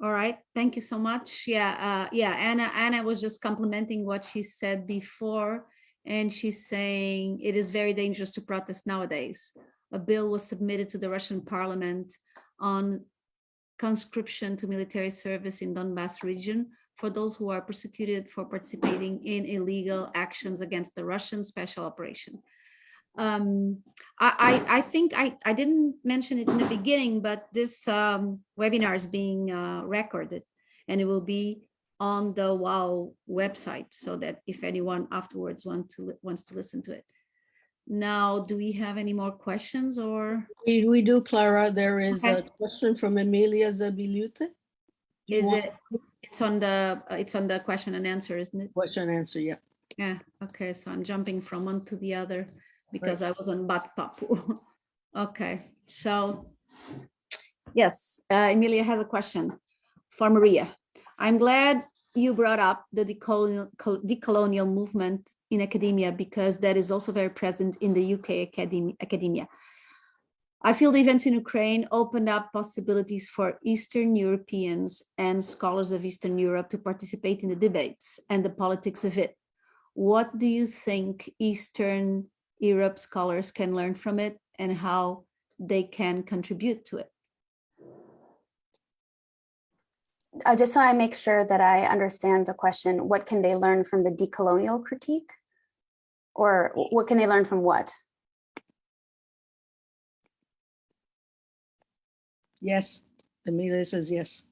All right, thank you so much. Yeah, uh, yeah, Anna, Anna was just complimenting what she said before, and she's saying it is very dangerous to protest nowadays. A bill was submitted to the Russian parliament on conscription to military service in Donbass region for those who are persecuted for participating in illegal actions against the Russian special operation um, I, I, I, think I, I didn't mention it in the beginning, but this um, webinar is being uh, recorded and it will be on the WAU website so that if anyone afterwards want to wants to listen to it. Now, do we have any more questions or? We, we do, Clara. There is Okay. a question from Emilia Zabilute. You Is want it, it's on the, it's on the question and answer, isn't it? Question and answer, yeah. Yeah, okay, so I'm jumping from one to the other because I was on Bat Papu. Okay, so yes, uh, Emilia has a question for Maria. I'm glad you brought up the decolonial, decolonial movement in academia because that is also very present in the UK academia. I feel the events in Ukraine opened up possibilities for Eastern Europeans and scholars of Eastern Europe to participate in the debates and the politics of it. What do you think Eastern Europe scholars can learn from it and how they can contribute to it? Uh, just so I make sure that I understand the question, what can they learn from the decolonial critique? Or what can they learn from what? Yes, Emilia says yes.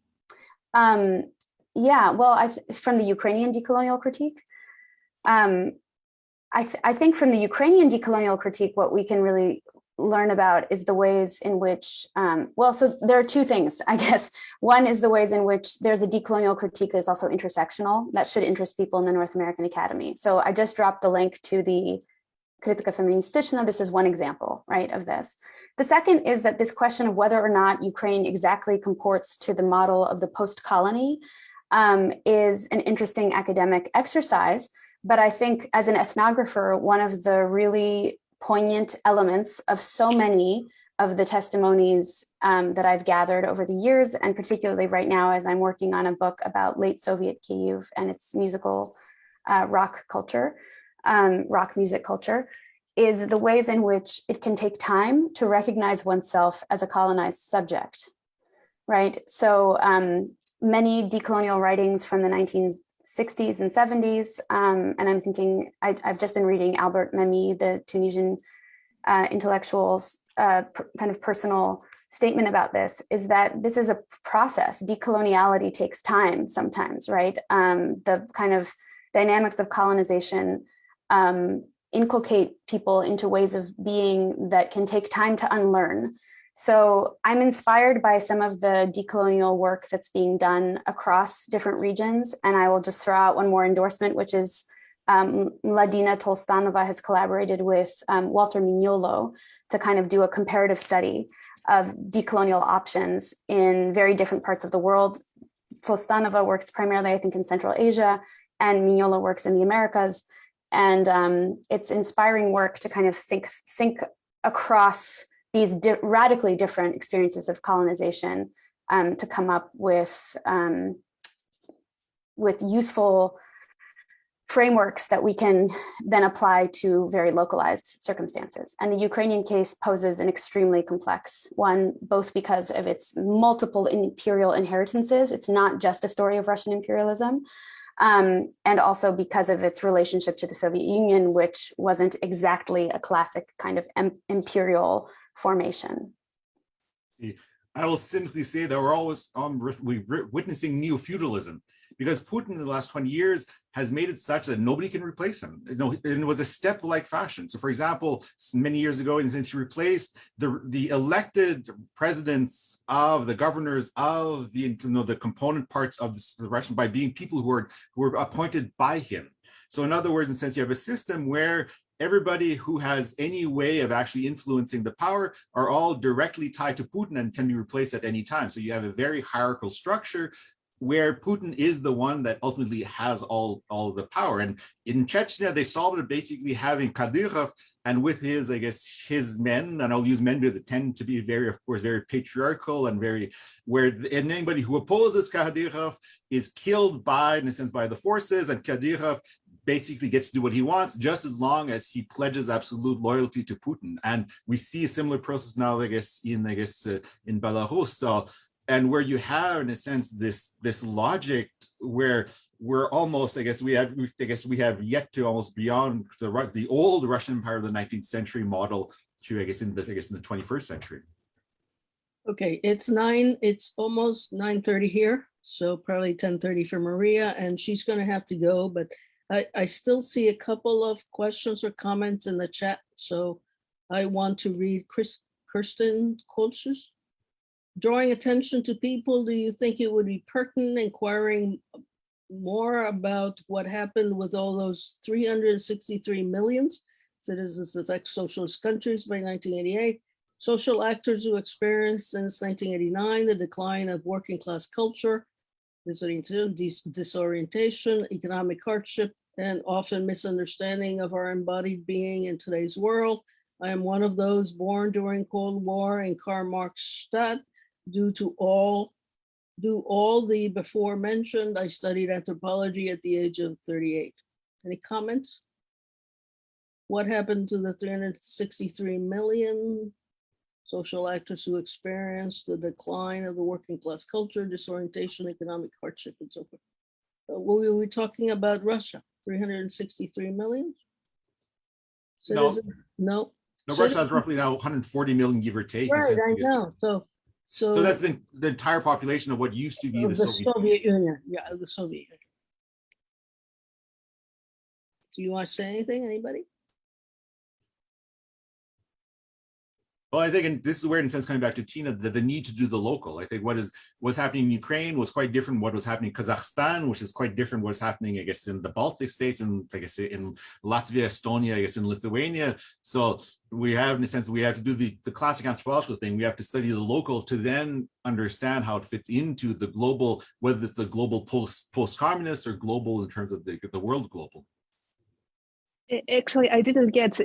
Um, yeah, well, I th- from the Ukrainian decolonial critique, um, I, th- I think from the Ukrainian decolonial critique, what we can really learn about is the ways in which, um, well, so there are two things, I guess. One is the ways in which there's a decolonial critique that's also intersectional that should interest people in the North American Academy. So I just dropped a link to the Kritika Feministichna. This is one example, right, of this. The second is that this question of whether or not Ukraine exactly comports to the model of the post-colony um, is an interesting academic exercise. But I think as an ethnographer, one of the really poignant elements of so many of the testimonies um, that I've gathered over the years, and particularly right now as I'm working on a book about late Soviet Kyiv and its musical uh, rock culture, um, rock music culture, is the ways in which it can take time to recognize oneself as a colonized subject, right? So um, many decolonial writings from the 1960s and 70s, um, and I'm thinking, I, have just been reading Albert Memmi, the Tunisian uh, intellectual's uh, kind of personal statement about this, is that this is a process. Decoloniality takes time sometimes, right? Um, the kind of dynamics of colonization um, inculcate people into ways of being that can take time to unlearn. So I'm inspired by some of the decolonial work that's being done across different regions. And I will just throw out one more endorsement, which is um, Madina Tlostanova has collaborated with um, Walter Mignolo to kind of do a comparative study of decolonial options in very different parts of the world. Tolstanova works primarily, I think, in Central Asia, and Mignolo works in the Americas and um, it's inspiring work to kind of think think across these di radically different experiences of colonization um, to come up with um, with useful frameworks that we can then apply to very localized circumstances. And the Ukrainian case poses an extremely complex one, both because of its multiple imperial inheritances. It's not just a story of Russian imperialism, um, and also because of its relationship to the Soviet Union, which wasn't exactly a classic kind of imperial formation. I will simply say that we're always um, we witnessing neo-feudalism because Putin in the last 20 years has made it such that nobody can replace him. You know, and it was a step-like fashion. So for example, many years ago, and since he replaced the, the elected presidents of the governors of the, you know, the component parts of the Russian by being people who were, who were appointed by him. So in other words, in a sense, you have a system where everybody who has any way of actually influencing the power are all directly tied to Putin and can be replaced at any time. So you have a very hierarchical structure where Putin is the one that ultimately has all, all the power. And in Chechnya, they solved it basically having Kadyrov and with his, I guess, his men, and I'll use men because it tend to be very, of course, very patriarchal and very, where and anybody who opposes Kadyrov is killed by, in a sense, by the forces, and Kadyrov basically gets to do what he wants just as long as he pledges absolute loyalty to Putin. And we see a similar process now, I guess, in I guess uh, in Belarus. So and where you have in a sense this this logic where we're almost i guess we have i guess we have yet to almost beyond the the old russian empire of the 19th century model to i guess in the i guess in the 21st century Okay, it's nine, it's almost nine thirty here, so probably ten thirty for Maria, and she's gonna have to go, but I, I still see a couple of questions or comments in the chat, so I want to read Chris, Kirsten Kolsch's drawing attention to people, do you think it would be pertinent inquiring more about what happened with all those 363 millions citizens of ex-socialist countries by 1988, social actors who experienced since 1989 the decline of working class culture, disorientation, dis disorientation, economic hardship, and often misunderstanding of our embodied being in today's world. I am one of those born during Cold War in Karl Marx Stadt due to all do all the before mentioned. I studied anthropology at the age of 38. Any comments? What happened to the 363 million social actors who experience the decline of the working class culture, disorientation, economic hardship, and so forth? Uh, were we talking about Russia? 363 million? No. Citizen? No. no russia has roughly now 140 million give or take Right, I know. So, so. so that's the, the entire population of what used to be the the soviet Soviet Union, yeah, the Soviet Union. Do you want to say anything, anybody? Well, I think, and this is where, in a sense, coming back to Tina, the, the need to do the local. I think what is what's happening in Ukraine was quite different. What was happening in Kazakhstan, which is quite different. What's happening, I guess, in the Baltic states, and I guess in Latvia, Estonia, I guess, in Lithuania. So we have, in a sense, we have to do the the classic anthropological thing. We have to study the local to then understand how it fits into the global, whether it's the global post post communist or global in terms of the the world global. Actually, I didn't get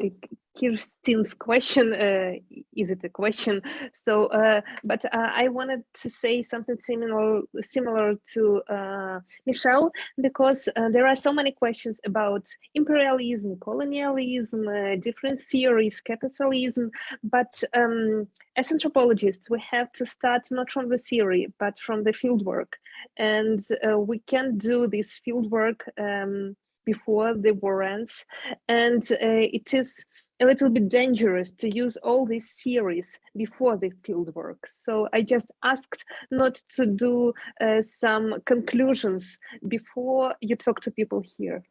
Kirsten's question. Uh, is it a question? So, uh, but uh, I wanted to say something similar, similar to uh, Michel, because uh, there are so many questions about imperialism, colonialism, uh, different theories, capitalism. But um, as anthropologists, we have to start not from the theory, but from the fieldwork, and we can do this fieldwork. Um, before the war ends. And uh, it is a little bit dangerous to use all these theories before the field work. So i just asked not to do uh, some conclusions before you talk to people here.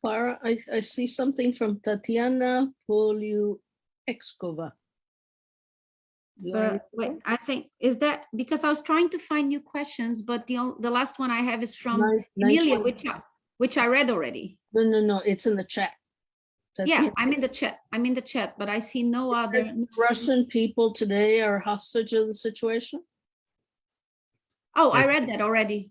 Clara, I, I see something from Tatiana Poliuexkova. Uh, wait. I think, is that, because I was trying to find new questions, but the, the last one I have is from Nine- Emilia, 920. which, I- which I read already. No, no, no, it's in the chat. Yeah, Tatiana, I'm in the chat, I'm in the chat, but I see no other. Russian people today are hostage of the situation? Oh, I read that already.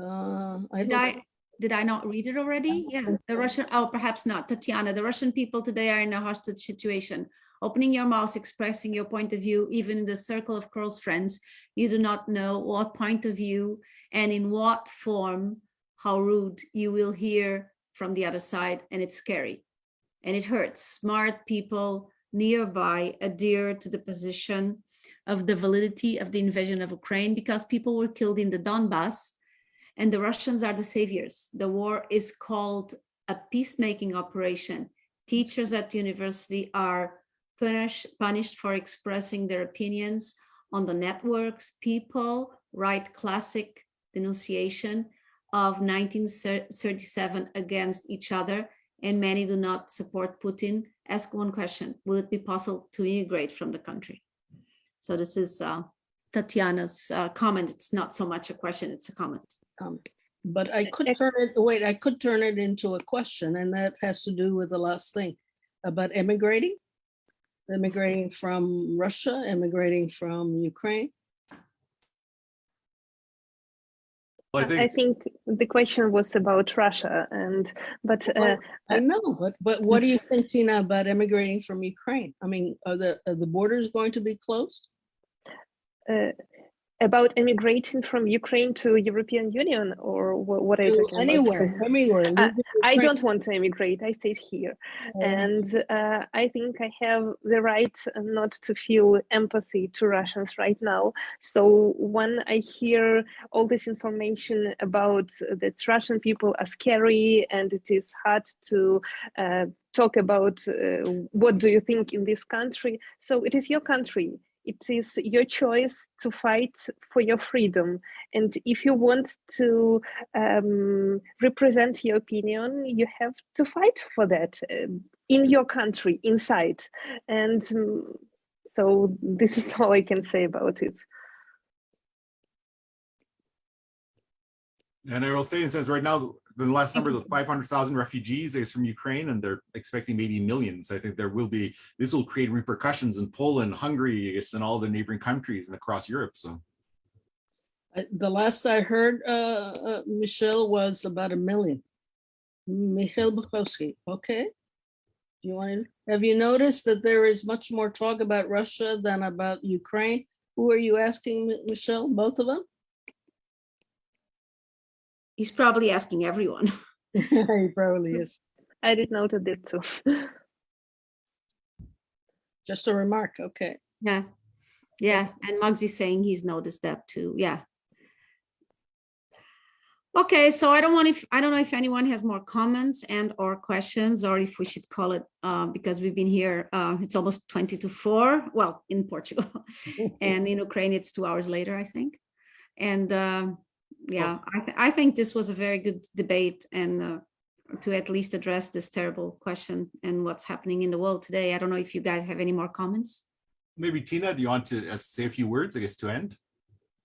Uh, I I, did I not read it already? Yeah, the Russian, oh, perhaps not, Tatiana, the Russian people today are in a hostage situation. Opening your mouth, expressing your point of view, even in the circle of close friends, you do not know what point of view and in what form, how rude you will hear from the other side, and it's scary. And it hurts. Smart people nearby adhere to the position of the validity of the invasion of Ukraine because people were killed in the Donbass and the Russians are the saviors. The war is called a peacemaking operation. Teachers at university are punished, punished for expressing their opinions on the networks. People write classic denunciation of 1937 against each other and many do not support Putin. Ask one question, will it be possible to immigrate from the country? So this is uh, Tatiana's uh, comment. It's not so much a question, it's a comment. Um, But I could turn it, wait, I could turn it into a question and that has to do with the last thing about immigrating. Immigrating from Russia, immigrating from Ukraine. Well, I I think, think the question was about Russia and, but uh, Well, I know, but, but what do you think, Tina, about immigrating from Ukraine? I mean, are the, are the borders going to be closed? uh, about immigrating from Ukraine to European Union or wha- what are you talking about? Anywhere, anywhere. leave I don't want to immigrate. I stayed here. Oh, And uh, I think I have the right not to feel empathy to Russians right now. So when I hear all this information about that Russian people are scary and it is hard to uh, talk about uh, what do you think in this country. So it is your country. It is your choice to fight for your freedom. And if you want to um, represent your opinion, you have to fight for that uh, in your country, inside. And um, so this is all I can say about it. and I will say, it says right now, the last number of five hundred thousand refugees is from Ukraine and they're expecting maybe millions. I think there will be, this will create repercussions in Poland, Hungary, and all the neighboring countries and across Europe, so. The last I heard, uh, uh, Michel, was about a million. Mikhail Bukowski, okay. Do you want to, have you noticed that there is much more talk about Russia than about Ukraine? Who are you asking, Michel? Both of them? He's probably asking everyone. He probably is. I did note that too. Just a remark, okay. Yeah, yeah, and Mugsy's saying he's noticed that too, yeah. Okay, so I don't want if, I don't know if anyone has more comments and or questions, or if we should call it, uh, because we've been here, uh, it's almost 20 to four, well, in Portugal. And in Ukraine, it's two hours later, I think. And um, yeah, I, th- I think this was a very good debate and uh, to at least address this terrible question and what's happening in the world today. I don't know if you guys have any more comments. Maybe Tina, do you want to uh, say a few words, I guess, to end?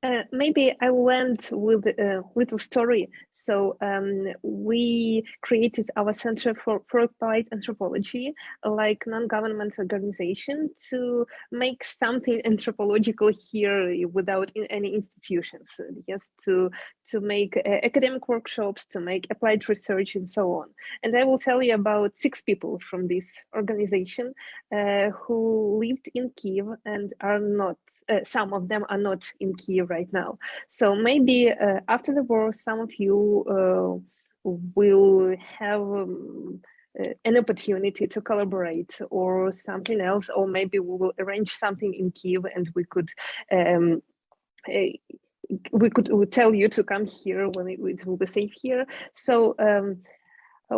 Uh, maybe I went with a little story. So um, we created our Center for, Applied Anthropology, like non-government organization, to make something anthropological here without in any institutions. uh, Yes, to to make uh, academic workshops, to make applied research, and so on. And I will tell you about six people from this organization uh, who lived in Kiev and are not. Uh, some of them are not in Kiev right now. So maybe uh, after the war, some of you uh, will have um, uh, an opportunity to collaborate or something else, or maybe we will arrange something in Kiev and we could. Um, uh, we could tell you to come here when it, will be safe here. So um,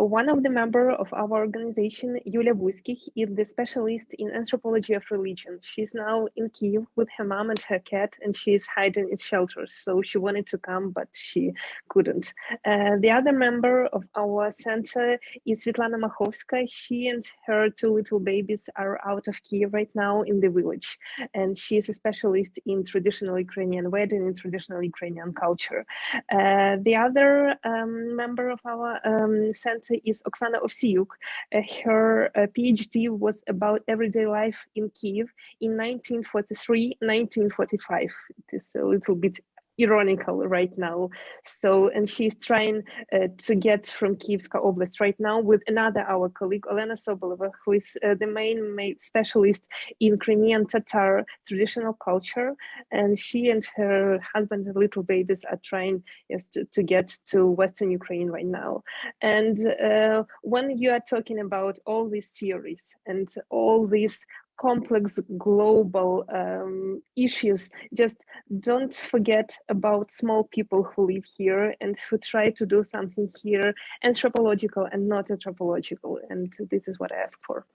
one of the member of our organization, Yulia Buskich, is the specialist in anthropology of religion. She's now in Kiev with her mom and her cat, and she is hiding in shelters. So she wanted to come, but she couldn't. Uh, the other member of our center is Svetlana Machovska. She and her two little babies are out of Kiev right now in the village, and she is a specialist in traditional Ukrainian wedding and traditional Ukrainian culture. Uh, the other um, member of our um, center is Oksana Ovsiuk. Uh, her uh, PhD was about everyday life in Kiev in 1943, 1945. It is a little bit ironical right now. So, and she's trying uh, to get from Kievska Oblast right now with another our colleague Olena Sobolova, who is uh, the main ma- specialist in Crimean Tatar traditional culture, and she and her husband and little babies are trying yes, to, to get to Western Ukraine right now. And uh, when you are talking about all these theories and all these complex global um, issues, just don't forget about small people who live here and who try to do something here anthropological and not anthropological. And this is what I ask for.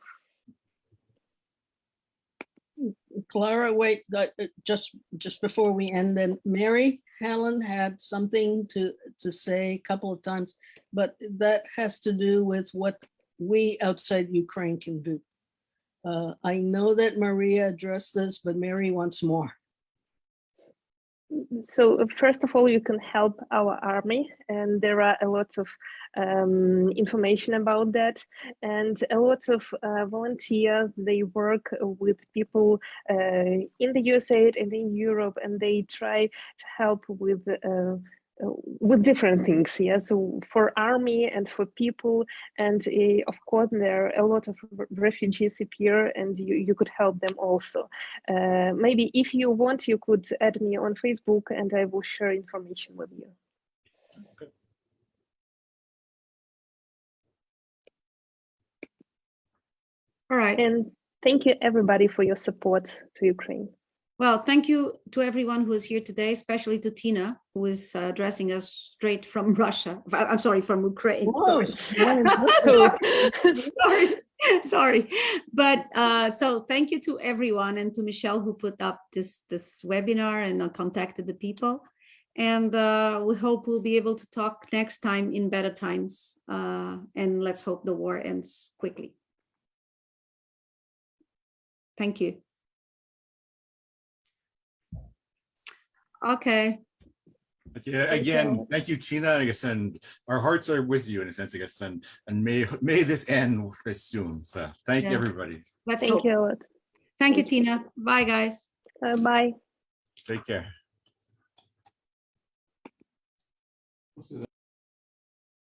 Clara, wait, uh, uh, just, just before we end, then Mary Helen had something to, to say a couple of times, but that has to do with what we outside Ukraine can do. Uh, I know that Maria addressed this, but Mary wants more. So uh, first of all, you can help our army, and there are a lot of um, information about that, and a lot of uh, volunteers. They work with people uh, in the USA and in Europe, and they try to help with. With different things, yeah. So for army and for people, and uh, of course there are a lot of refugees appear, and you, you could help them also. Uh, maybe if you want, you could add me on Facebook, and I will share information with you. okay. All right. And thank you everybody for your support to Ukraine. Well, thank you to everyone who is here today, especially to Tina, who is uh, addressing us straight from Russia. I'm sorry, from Ukraine. Sorry. sorry, sorry. But uh, so thank you to everyone and to Michel who put up this this webinar and uh, contacted the people. And uh, we hope we'll be able to talk next time in better times. Uh, and let's hope the war ends quickly. Thank you. Okay. But yeah, again, thank you, Tina. I guess, and our hearts are with you in a sense, I guess, and and may may this end as soon. So thank you, everybody. Let's Thank hope. you a lot. Thank you, Tina. Bye, guys. Uh, bye. Take care.